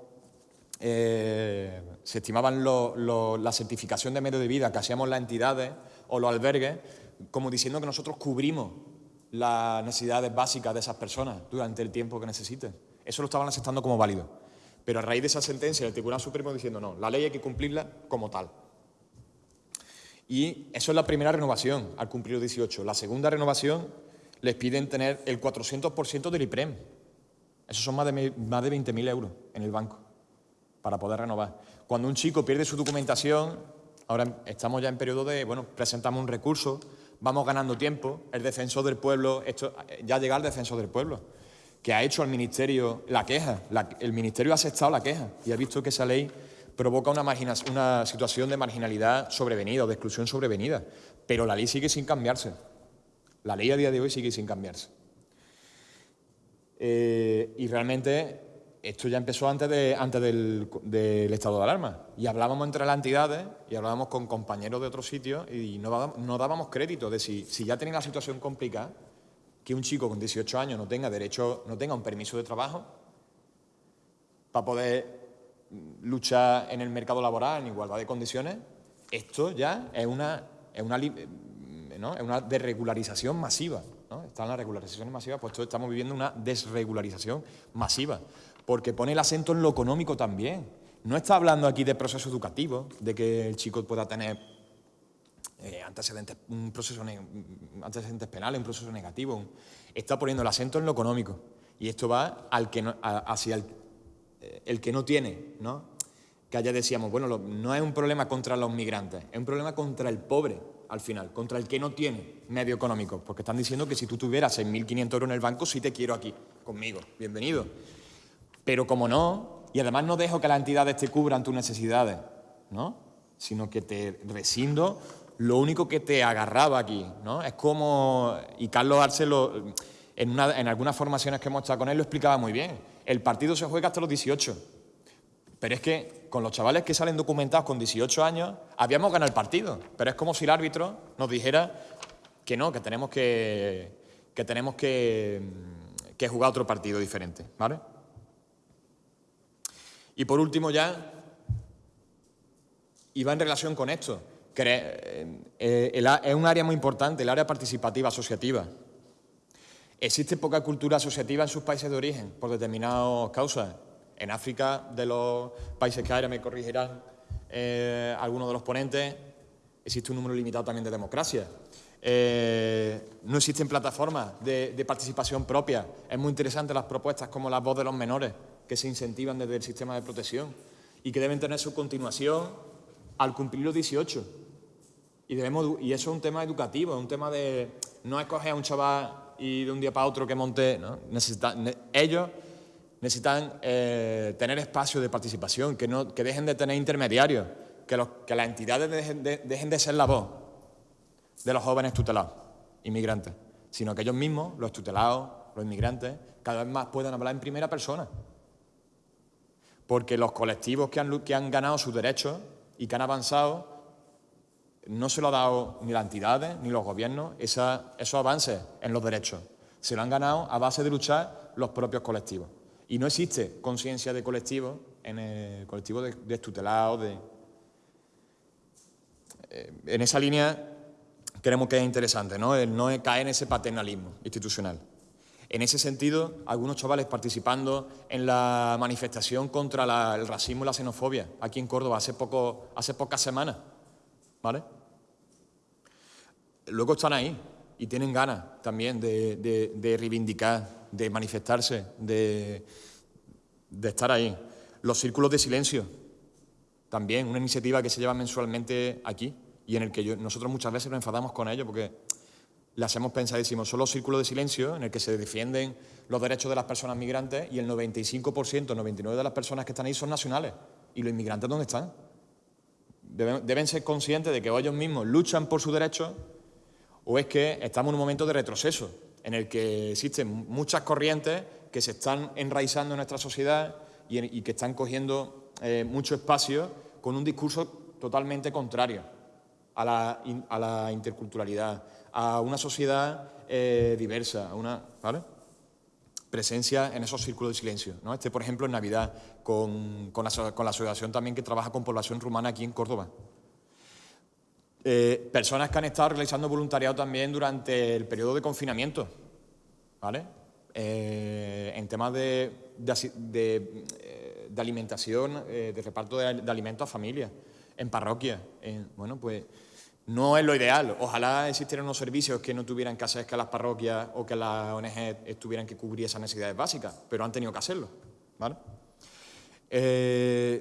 Eh, se estimaban la certificación de medio de vida que hacíamos las entidades o los albergues como diciendo que nosotros cubrimos las necesidades básicas de esas personas durante el tiempo que necesiten. Eso lo estaban aceptando como válido. Pero a raíz de esa sentencia, el Tribunal Supremo diciendo no, la ley hay que cumplirla como tal. Y eso es la primera renovación al cumplir los 18. La segunda renovación les piden tener el 400% del IPREM. Eso son más de, más de 20.000 euros en el banco para poder renovar. Cuando un chico pierde su documentación, ahora estamos ya en periodo de, bueno, presentamos un recurso, vamos ganando tiempo, el defensor del pueblo, esto, ya llega el defensor del pueblo, que ha hecho al Ministerio la queja, el Ministerio ha aceptado la queja y ha visto que esa ley provoca una, una situación de marginalidad sobrevenida o de exclusión sobrevenida. Pero la ley sigue sin cambiarse. La ley a día de hoy sigue sin cambiarse. Eh, y realmente esto ya empezó antes, de, antes del, estado de alarma. Y hablábamos entre las entidades y hablábamos con compañeros de otros sitios y no, no dábamos crédito de si, si ya tenía la situación complicada, que un chico con 18 años no tenga derecho, no tenga un permiso de trabajo para poder lucha en el mercado laboral en igualdad de condiciones, esto ya es una, es una, es una desregularización masiva. ¿no? Están las regularizaciones masivas, pues estamos viviendo una desregularización masiva, porque pone el acento en lo económico también. No está hablando aquí de proceso educativo, de que el chico pueda tener eh, antecedentes, un proceso antecedentes penales, un proceso negativo. Está poniendo el acento en lo económico. Y esto va al que hacia el eh, el que no tiene, ¿no? Que allá decíamos, bueno, no es un problema contra los migrantes, es un problema contra el pobre, al final, contra el que no tiene medio económico, porque están diciendo que si tú tuvieras 6.500 euros en el banco, sí te quiero aquí, conmigo, bienvenido. Pero como no, y además no dejo que las entidades te cubran tus necesidades, ¿no? Sino que te rescindo lo único que te agarraba aquí, ¿no? Es como, y Carlos Arce en, algunas formaciones que hemos estado con él lo explicaba muy bien, el partido se juega hasta los 18. Pero es que con los chavales que salen documentados con 18 años, habíamos ganado el partido. Pero es como si el árbitro nos dijera que no, que tenemos que, que, tenemos que, que jugar otro partido diferente. ¿vale? Y por último ya, y va en relación con esto, es un área muy importante, el área participativa asociativa. Existe poca cultura asociativa en sus países de origen, por determinadas causas. En África, de los países que hay, me corrigirán eh, algunos de los ponentes, existe un número limitado también de democracia. Eh, no existen plataformas de, participación propia. Es muy interesante las propuestas como la voz de los menores, que se incentivan desde el sistema de protección y que deben tener su continuación al cumplir los 18. Y, debemos, y eso es un tema educativo, es un tema de no escoger a un chaval y de un día para otro que monte, ¿no? ellos necesitan eh, tener espacio de participación, que, no, que dejen de tener intermediarios, que, los, que las entidades dejen de, dejen de ser la voz de los jóvenes tutelados, inmigrantes, sino que ellos mismos, los tutelados, los inmigrantes, cada vez más puedan hablar en primera persona. Porque los colectivos que han, que han ganado sus derechos y que han avanzado no se lo ha dado ni las entidades ni los gobiernos esos avances en los derechos. Se lo han ganado a base de luchar los propios colectivos. Y no existe conciencia de colectivo en el colectivo de, de De, eh, en esa línea creemos que es interesante, ¿no? El no caer en ese paternalismo institucional. En ese sentido, algunos chavales participando en la manifestación contra el racismo y la xenofobia aquí en Córdoba hace, poco, hace pocas semanas, ¿vale? luego están ahí y tienen ganas también de, reivindicar, de manifestarse, de, estar ahí. Los círculos de silencio, también una iniciativa que se lleva mensualmente aquí y en el que nosotros muchas veces nos enfadamos con ello porque le hacemos pensadísimo. Son los círculos de silencio en el que se defienden los derechos de las personas migrantes y el 95%, 99% de las personas que están ahí son nacionales. ¿Y los inmigrantes dónde están? Deben, ser conscientes de que ellos mismos luchan por sus derechos o es que estamos en un momento de retroceso, en el que existen muchas corrientes que se están enraizando en nuestra sociedad y, que están cogiendo eh, mucho espacio con un discurso totalmente contrario a la, interculturalidad, a una sociedad eh, diversa, a una presencia en esos círculos de silencio. ¿no? Este, por ejemplo, en Navidad, con, con, la, asociación también que trabaja con población rumana aquí en Córdoba. Eh, personas que han estado realizando voluntariado también durante el periodo de confinamiento, ¿vale? Eh, en temas de, eh, alimentación, de reparto de, alimentos a familias, en parroquias. bueno, pues no es lo ideal. Ojalá existieran unos servicios que no tuvieran que hacer que las parroquias o que las ONG tuvieran que cubrir esas necesidades básicas, pero han tenido que hacerlo. ¿vale?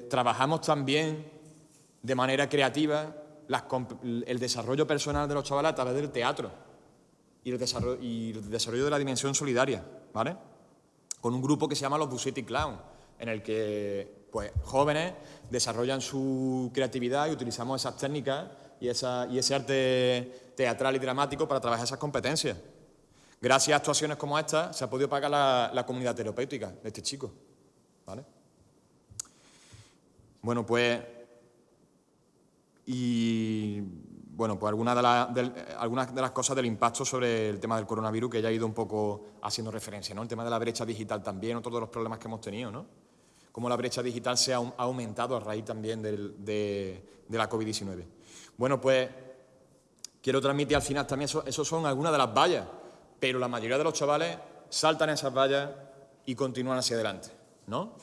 trabajamos también de manera creativa el desarrollo personal de los chavales a través del teatro y el, desarrollo, de la dimensión solidaria, ¿vale? Con un grupo que se llama los Busetti Clown, en el que pues, jóvenes desarrollan su creatividad y utilizamos esas técnicas y, ese arte teatral y dramático para trabajar esas competencias. Gracias a actuaciones como esta se ha podido pagar la, la comunidad terapéutica de este chico. ¿vale? Bueno, pues y bueno, pues algunas de, algunas de las cosas del impacto sobre el tema del coronavirus que ya ha ido un poco haciendo referencia, ¿no? El tema de la brecha digital también, otro de los problemas que hemos tenido, ¿no? Cómo la brecha digital se ha, aumentado a raíz también de, la COVID-19. Bueno, pues quiero transmitir al final también, eso, son algunas de las vallas, pero la mayoría de los chavales saltan esas vallas y continúan hacia adelante, ¿no?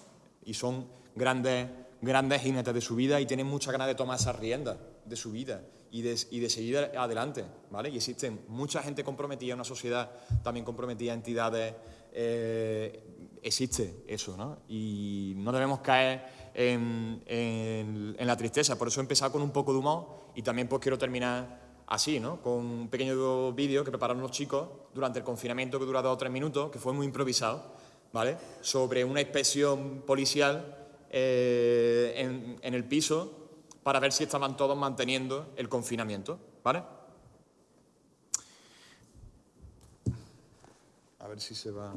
Y son grandes grandes jinetes de su vida y tienen mucha ganas de tomar esas riendas de su vida y de, y de, seguir adelante, ¿vale? Y existen mucha gente comprometida, una sociedad también comprometida, entidades, eh, existe eso, ¿no? Y no debemos caer en, en, la tristeza, por eso he empezado con un poco de humor y también pues quiero terminar así, ¿no? Con un pequeño vídeo que prepararon los chicos durante el confinamiento que dura dos o tres minutos, que fue muy improvisado, ¿vale? Sobre una inspección policial eh, en, el piso para ver si estaban todos manteniendo el confinamiento, ¿vale? A ver si se va...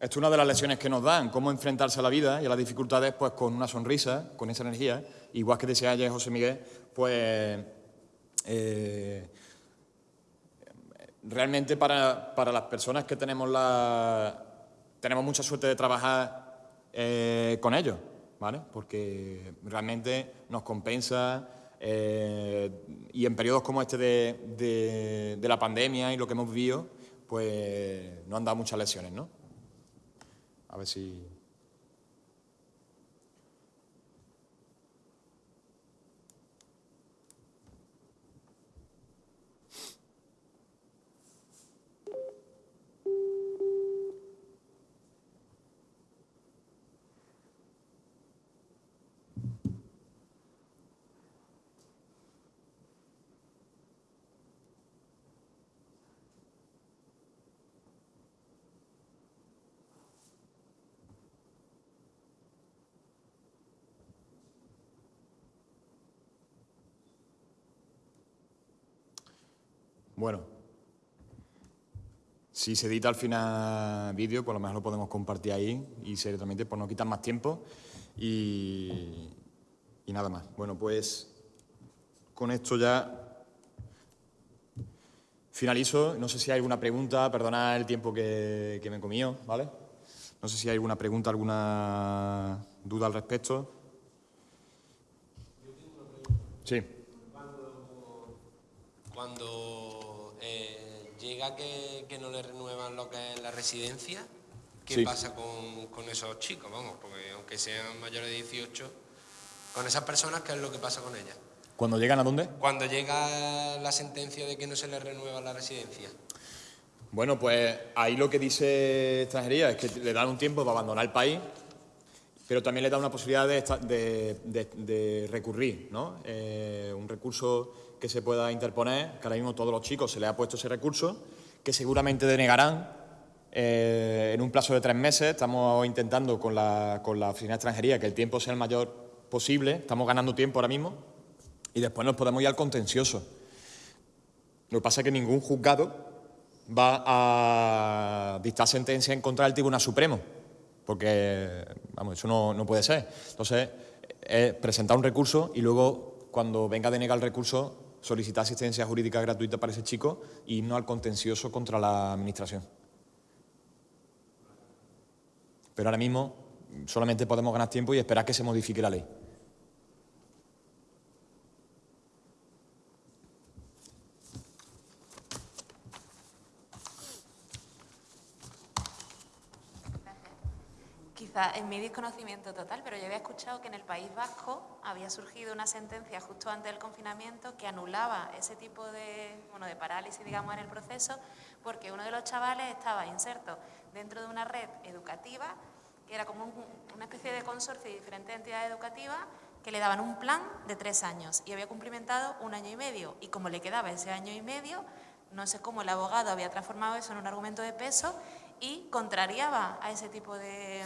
Esto es una de las lecciones que nos dan, cómo enfrentarse a la vida y a las dificultades pues con una sonrisa, con esa energía. Igual que decía ayer José Miguel, pues eh, realmente para, las personas que tenemos la tenemos mucha suerte de trabajar eh, con ellos, ¿vale? Porque realmente nos compensa eh, y en periodos como este de, de la pandemia y lo que hemos vivido, pues nos han dado muchas lecciones, ¿no? A ver si... Bueno, si se edita al final vídeo, pues a lo mejor lo podemos compartir ahí y seriamente por no quitar más tiempo y, nada más. Bueno, pues con esto ya finalizo. No sé si hay alguna pregunta, perdonad el tiempo que, que me he comido, ¿vale? No sé si hay alguna pregunta, alguna duda al respecto. Sí. Que, no le renuevan lo que es la residencia, ¿qué pasa con, esos chicos? Vamos, porque aunque sean mayores de 18, con esas personas, ¿qué es lo que pasa con ellas? ¿Cuando llegan a dónde? Cuando llega la sentencia de que no se les renueva la residencia. Bueno, pues ahí lo que dice extranjería es que le dan un tiempo para abandonar el país, pero también le da una posibilidad de, recurrir, ¿no? Eh, un recurso que se pueda interponer, que ahora mismo todos los chicos se les ha puesto ese recurso, que seguramente denegarán eh, en un plazo de tres meses. Estamos intentando con la, con la Oficina de Extranjería que el tiempo sea el mayor posible. Estamos ganando tiempo ahora mismo y después nos podemos ir al contencioso. Lo que pasa es que ningún juzgado va a dictar sentencia en contra del Tribunal Supremo, porque vamos, eso no, no puede ser. Entonces, es presentar un recurso y luego, cuando venga a denegar el recurso, solicitar asistencia jurídica gratuita para ese chico y no al contencioso contra la Administración. Pero ahora mismo solamente podemos ganar tiempo y esperar que se modifique la ley. En mi desconocimiento total, pero yo había escuchado que en el País Vasco había surgido una sentencia justo antes del confinamiento que anulaba ese tipo de, bueno, de parálisis, digamos, en el proceso, porque uno de los chavales estaba inserto dentro de una red educativa, que era como una especie de consorcio de diferentes entidades educativas, que le daban un plan de tres años y había cumplimentado un año y medio. Y como le quedaba ese año y medio, no sé cómo el abogado había transformado eso en un argumento de peso y contrariaba a ese tipo de,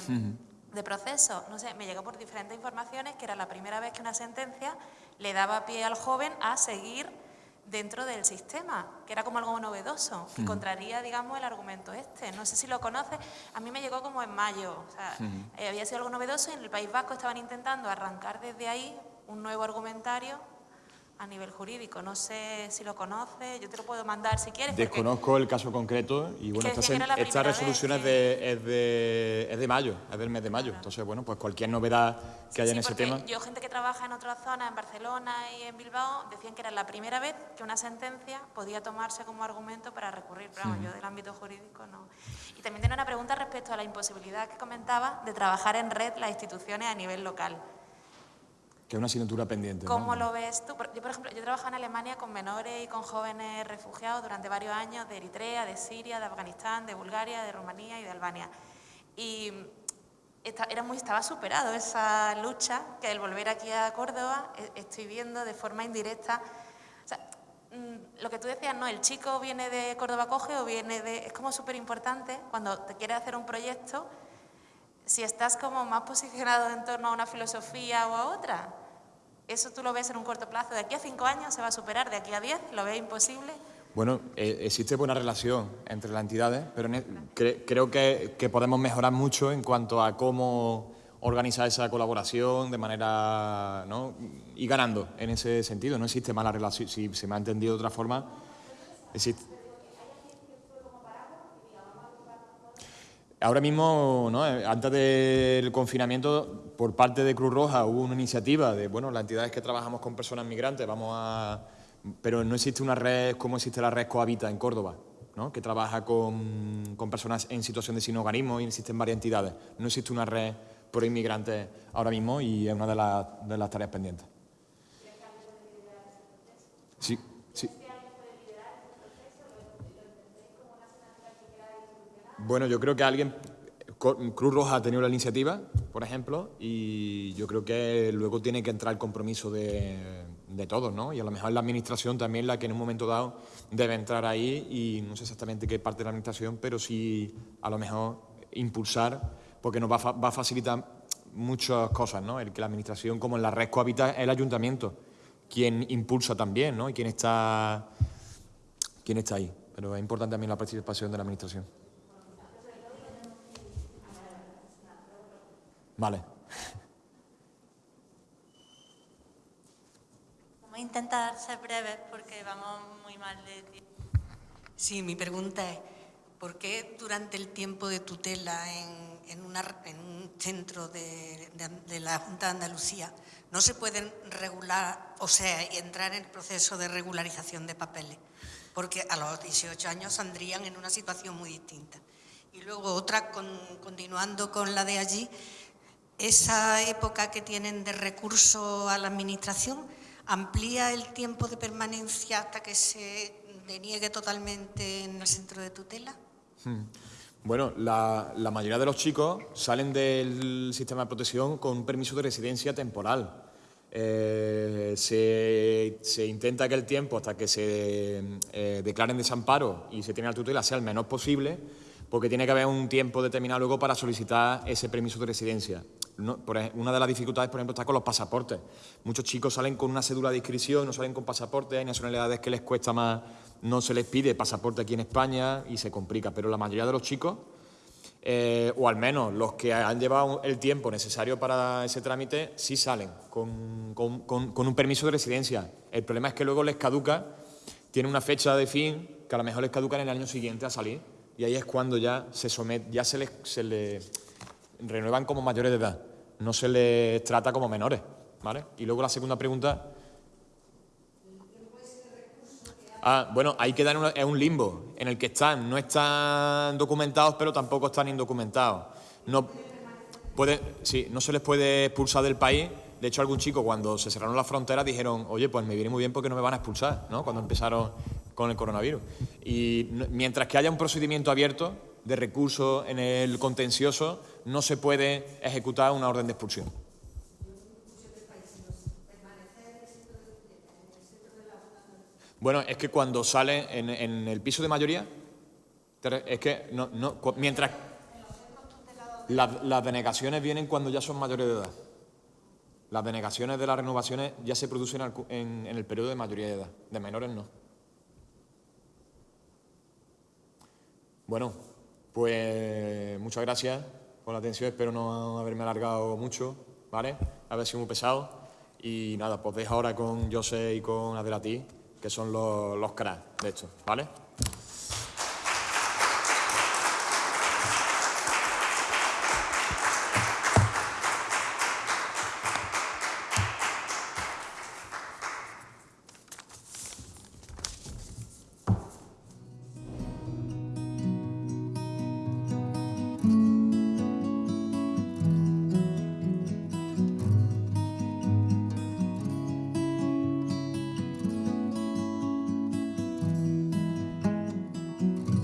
proceso. No sé, me llegó por diferentes informaciones que era la primera vez que una sentencia le daba pie al joven a seguir dentro del sistema, que era como algo novedoso, que contraría, digamos, el argumento este. No sé si lo conoces, a mí me llegó como en mayo, o sea, eh, había sido algo novedoso y en el País Vasco estaban intentando arrancar desde ahí un nuevo argumentario a nivel jurídico. No sé si lo conoce, yo te lo puedo mandar si quieres. Desconozco el caso concreto y bueno, esta, resolución es de, es, de, es de mayo, es del mes de mayo. Entonces, bueno, pues cualquier novedad que haya en ese tema. Yo, gente que trabaja en otras zonas, en Barcelona y en Bilbao, decían que era la primera vez que una sentencia podía tomarse como argumento para recurrir, pero yo del ámbito jurídico no. Y también tiene una pregunta respecto a la imposibilidad que comentaba de trabajar en red las instituciones a nivel local. Que es una asignatura pendiente. ¿Cómo lo ves tú? Yo, por ejemplo, yo trabajo en Alemania con menores y con jóvenes refugiados durante varios años de Eritrea, de Siria, de Afganistán, de Bulgaria, de Rumanía y de Albania. Y era muy, estaba superado esa lucha que el volver aquí a Córdoba e, estoy viendo de forma indirecta. O sea, mm, lo que tú decías, no, el chico viene de Córdoba Coge o viene de... Es como súper importante cuando te quieres hacer un proyecto si estás como más posicionado en torno a una filosofía o a otra, eso tú lo ves en un corto plazo. De aquí a cinco años se va a superar, de aquí a diez lo ves imposible. Bueno, eh, existe buena relación entre las entidades, pero creo que, podemos mejorar mucho en cuanto a cómo organizar esa colaboración de manera... ¿no? y ganando en ese sentido. No existe mala relación, si se me ha entendido de otra forma, existe... Ahora mismo, ¿no? antes del confinamiento, por parte de Cruz Roja hubo una iniciativa de, bueno, las entidades que trabajamos con personas migrantes, vamos a pero no existe una red como existe la red Cohabita en Córdoba, ¿no? que trabaja con, con, personas en situación de sin hogarismo y existen varias entidades. No existe una red por inmigrantes ahora mismo y es una de, las, de las tareas pendientes. Sí, sí. Bueno, yo creo que alguien Cruz Roja ha tenido la iniciativa, por ejemplo, y yo creo que luego tiene que entrar el compromiso de, de todos, ¿no? Y a lo mejor la administración también la que en un momento dado debe entrar ahí y no sé exactamente qué parte de la administración, pero sí a lo mejor impulsar, porque nos va a, va a facilitar muchas cosas, ¿no? El que la administración, como en la red cohabita, el ayuntamiento, quien impulsa también, ¿no? Y quien está, quien está ahí. Pero es importante también la participación de la administración. Vale. Vamos a intentar ser breves porque vamos muy mal de tiempo. Sí, mi pregunta es, ¿por qué durante el tiempo de tutela en, en, un centro de, de, la Junta de Andalucía no se pueden regular, o sea, entrar en el proceso de regularización de papeles? Porque a los 18 años saldrían en una situación muy distinta. Y luego otra, continuando con la de allí, esa época que tienen de recurso a la Administración amplía el tiempo de permanencia hasta que se deniegue totalmente en el centro de tutela. Hmm. Bueno, la, mayoría de los chicos salen del sistema de protección con un permiso de residencia temporal. Eh, se, intenta que el tiempo hasta que se eh, declaren desamparo y se tiene la tutela sea el menor posible, porque tiene que haber un tiempo determinado luego para solicitar ese permiso de residencia una de las dificultades, por ejemplo, está con los pasaportes. Muchos chicos salen con una cédula de inscripción, no salen con pasaporte, hay nacionalidades que les cuesta más, no se les pide pasaporte aquí en España y se complica, pero la mayoría de los chicos, eh, o al menos los que han llevado el tiempo necesario para ese trámite, sí salen con, con un permiso de residencia. El problema es que luego les caduca, tiene una fecha de fin que a lo mejor les caduca en el año siguiente a salir y ahí es cuando ya se somete, ya se les, se les renuevan como mayores de edad, no se les trata como menores. ¿vale? Y luego la segunda pregunta... Ah, bueno, hay que dar un limbo en el que están, no están documentados, pero tampoco están indocumentados. No, puede, sí, no se les puede expulsar del país. De hecho, algún chico cuando se cerraron las fronteras dijeron, oye, pues me viene muy bien porque no me van a expulsar, ¿no? Cuando empezaron con el coronavirus. Y mientras que haya un procedimiento abierto, de recursos en el contencioso, no se puede ejecutar una orden de expulsión. Bueno, es que cuando sale en, el piso de mayoría, es que no, mientras las, denegaciones vienen cuando ya son mayores de edad. Las denegaciones de las renovaciones ya se producen en el periodo de mayoría de edad, de menores no. Bueno, pues muchas gracias por la atención, espero no haberme alargado mucho, ¿vale? Haber sido muy pesado. Y nada, pues dejo ahora con José y con Adelati, que son los, los cracks de esto, ¿vale?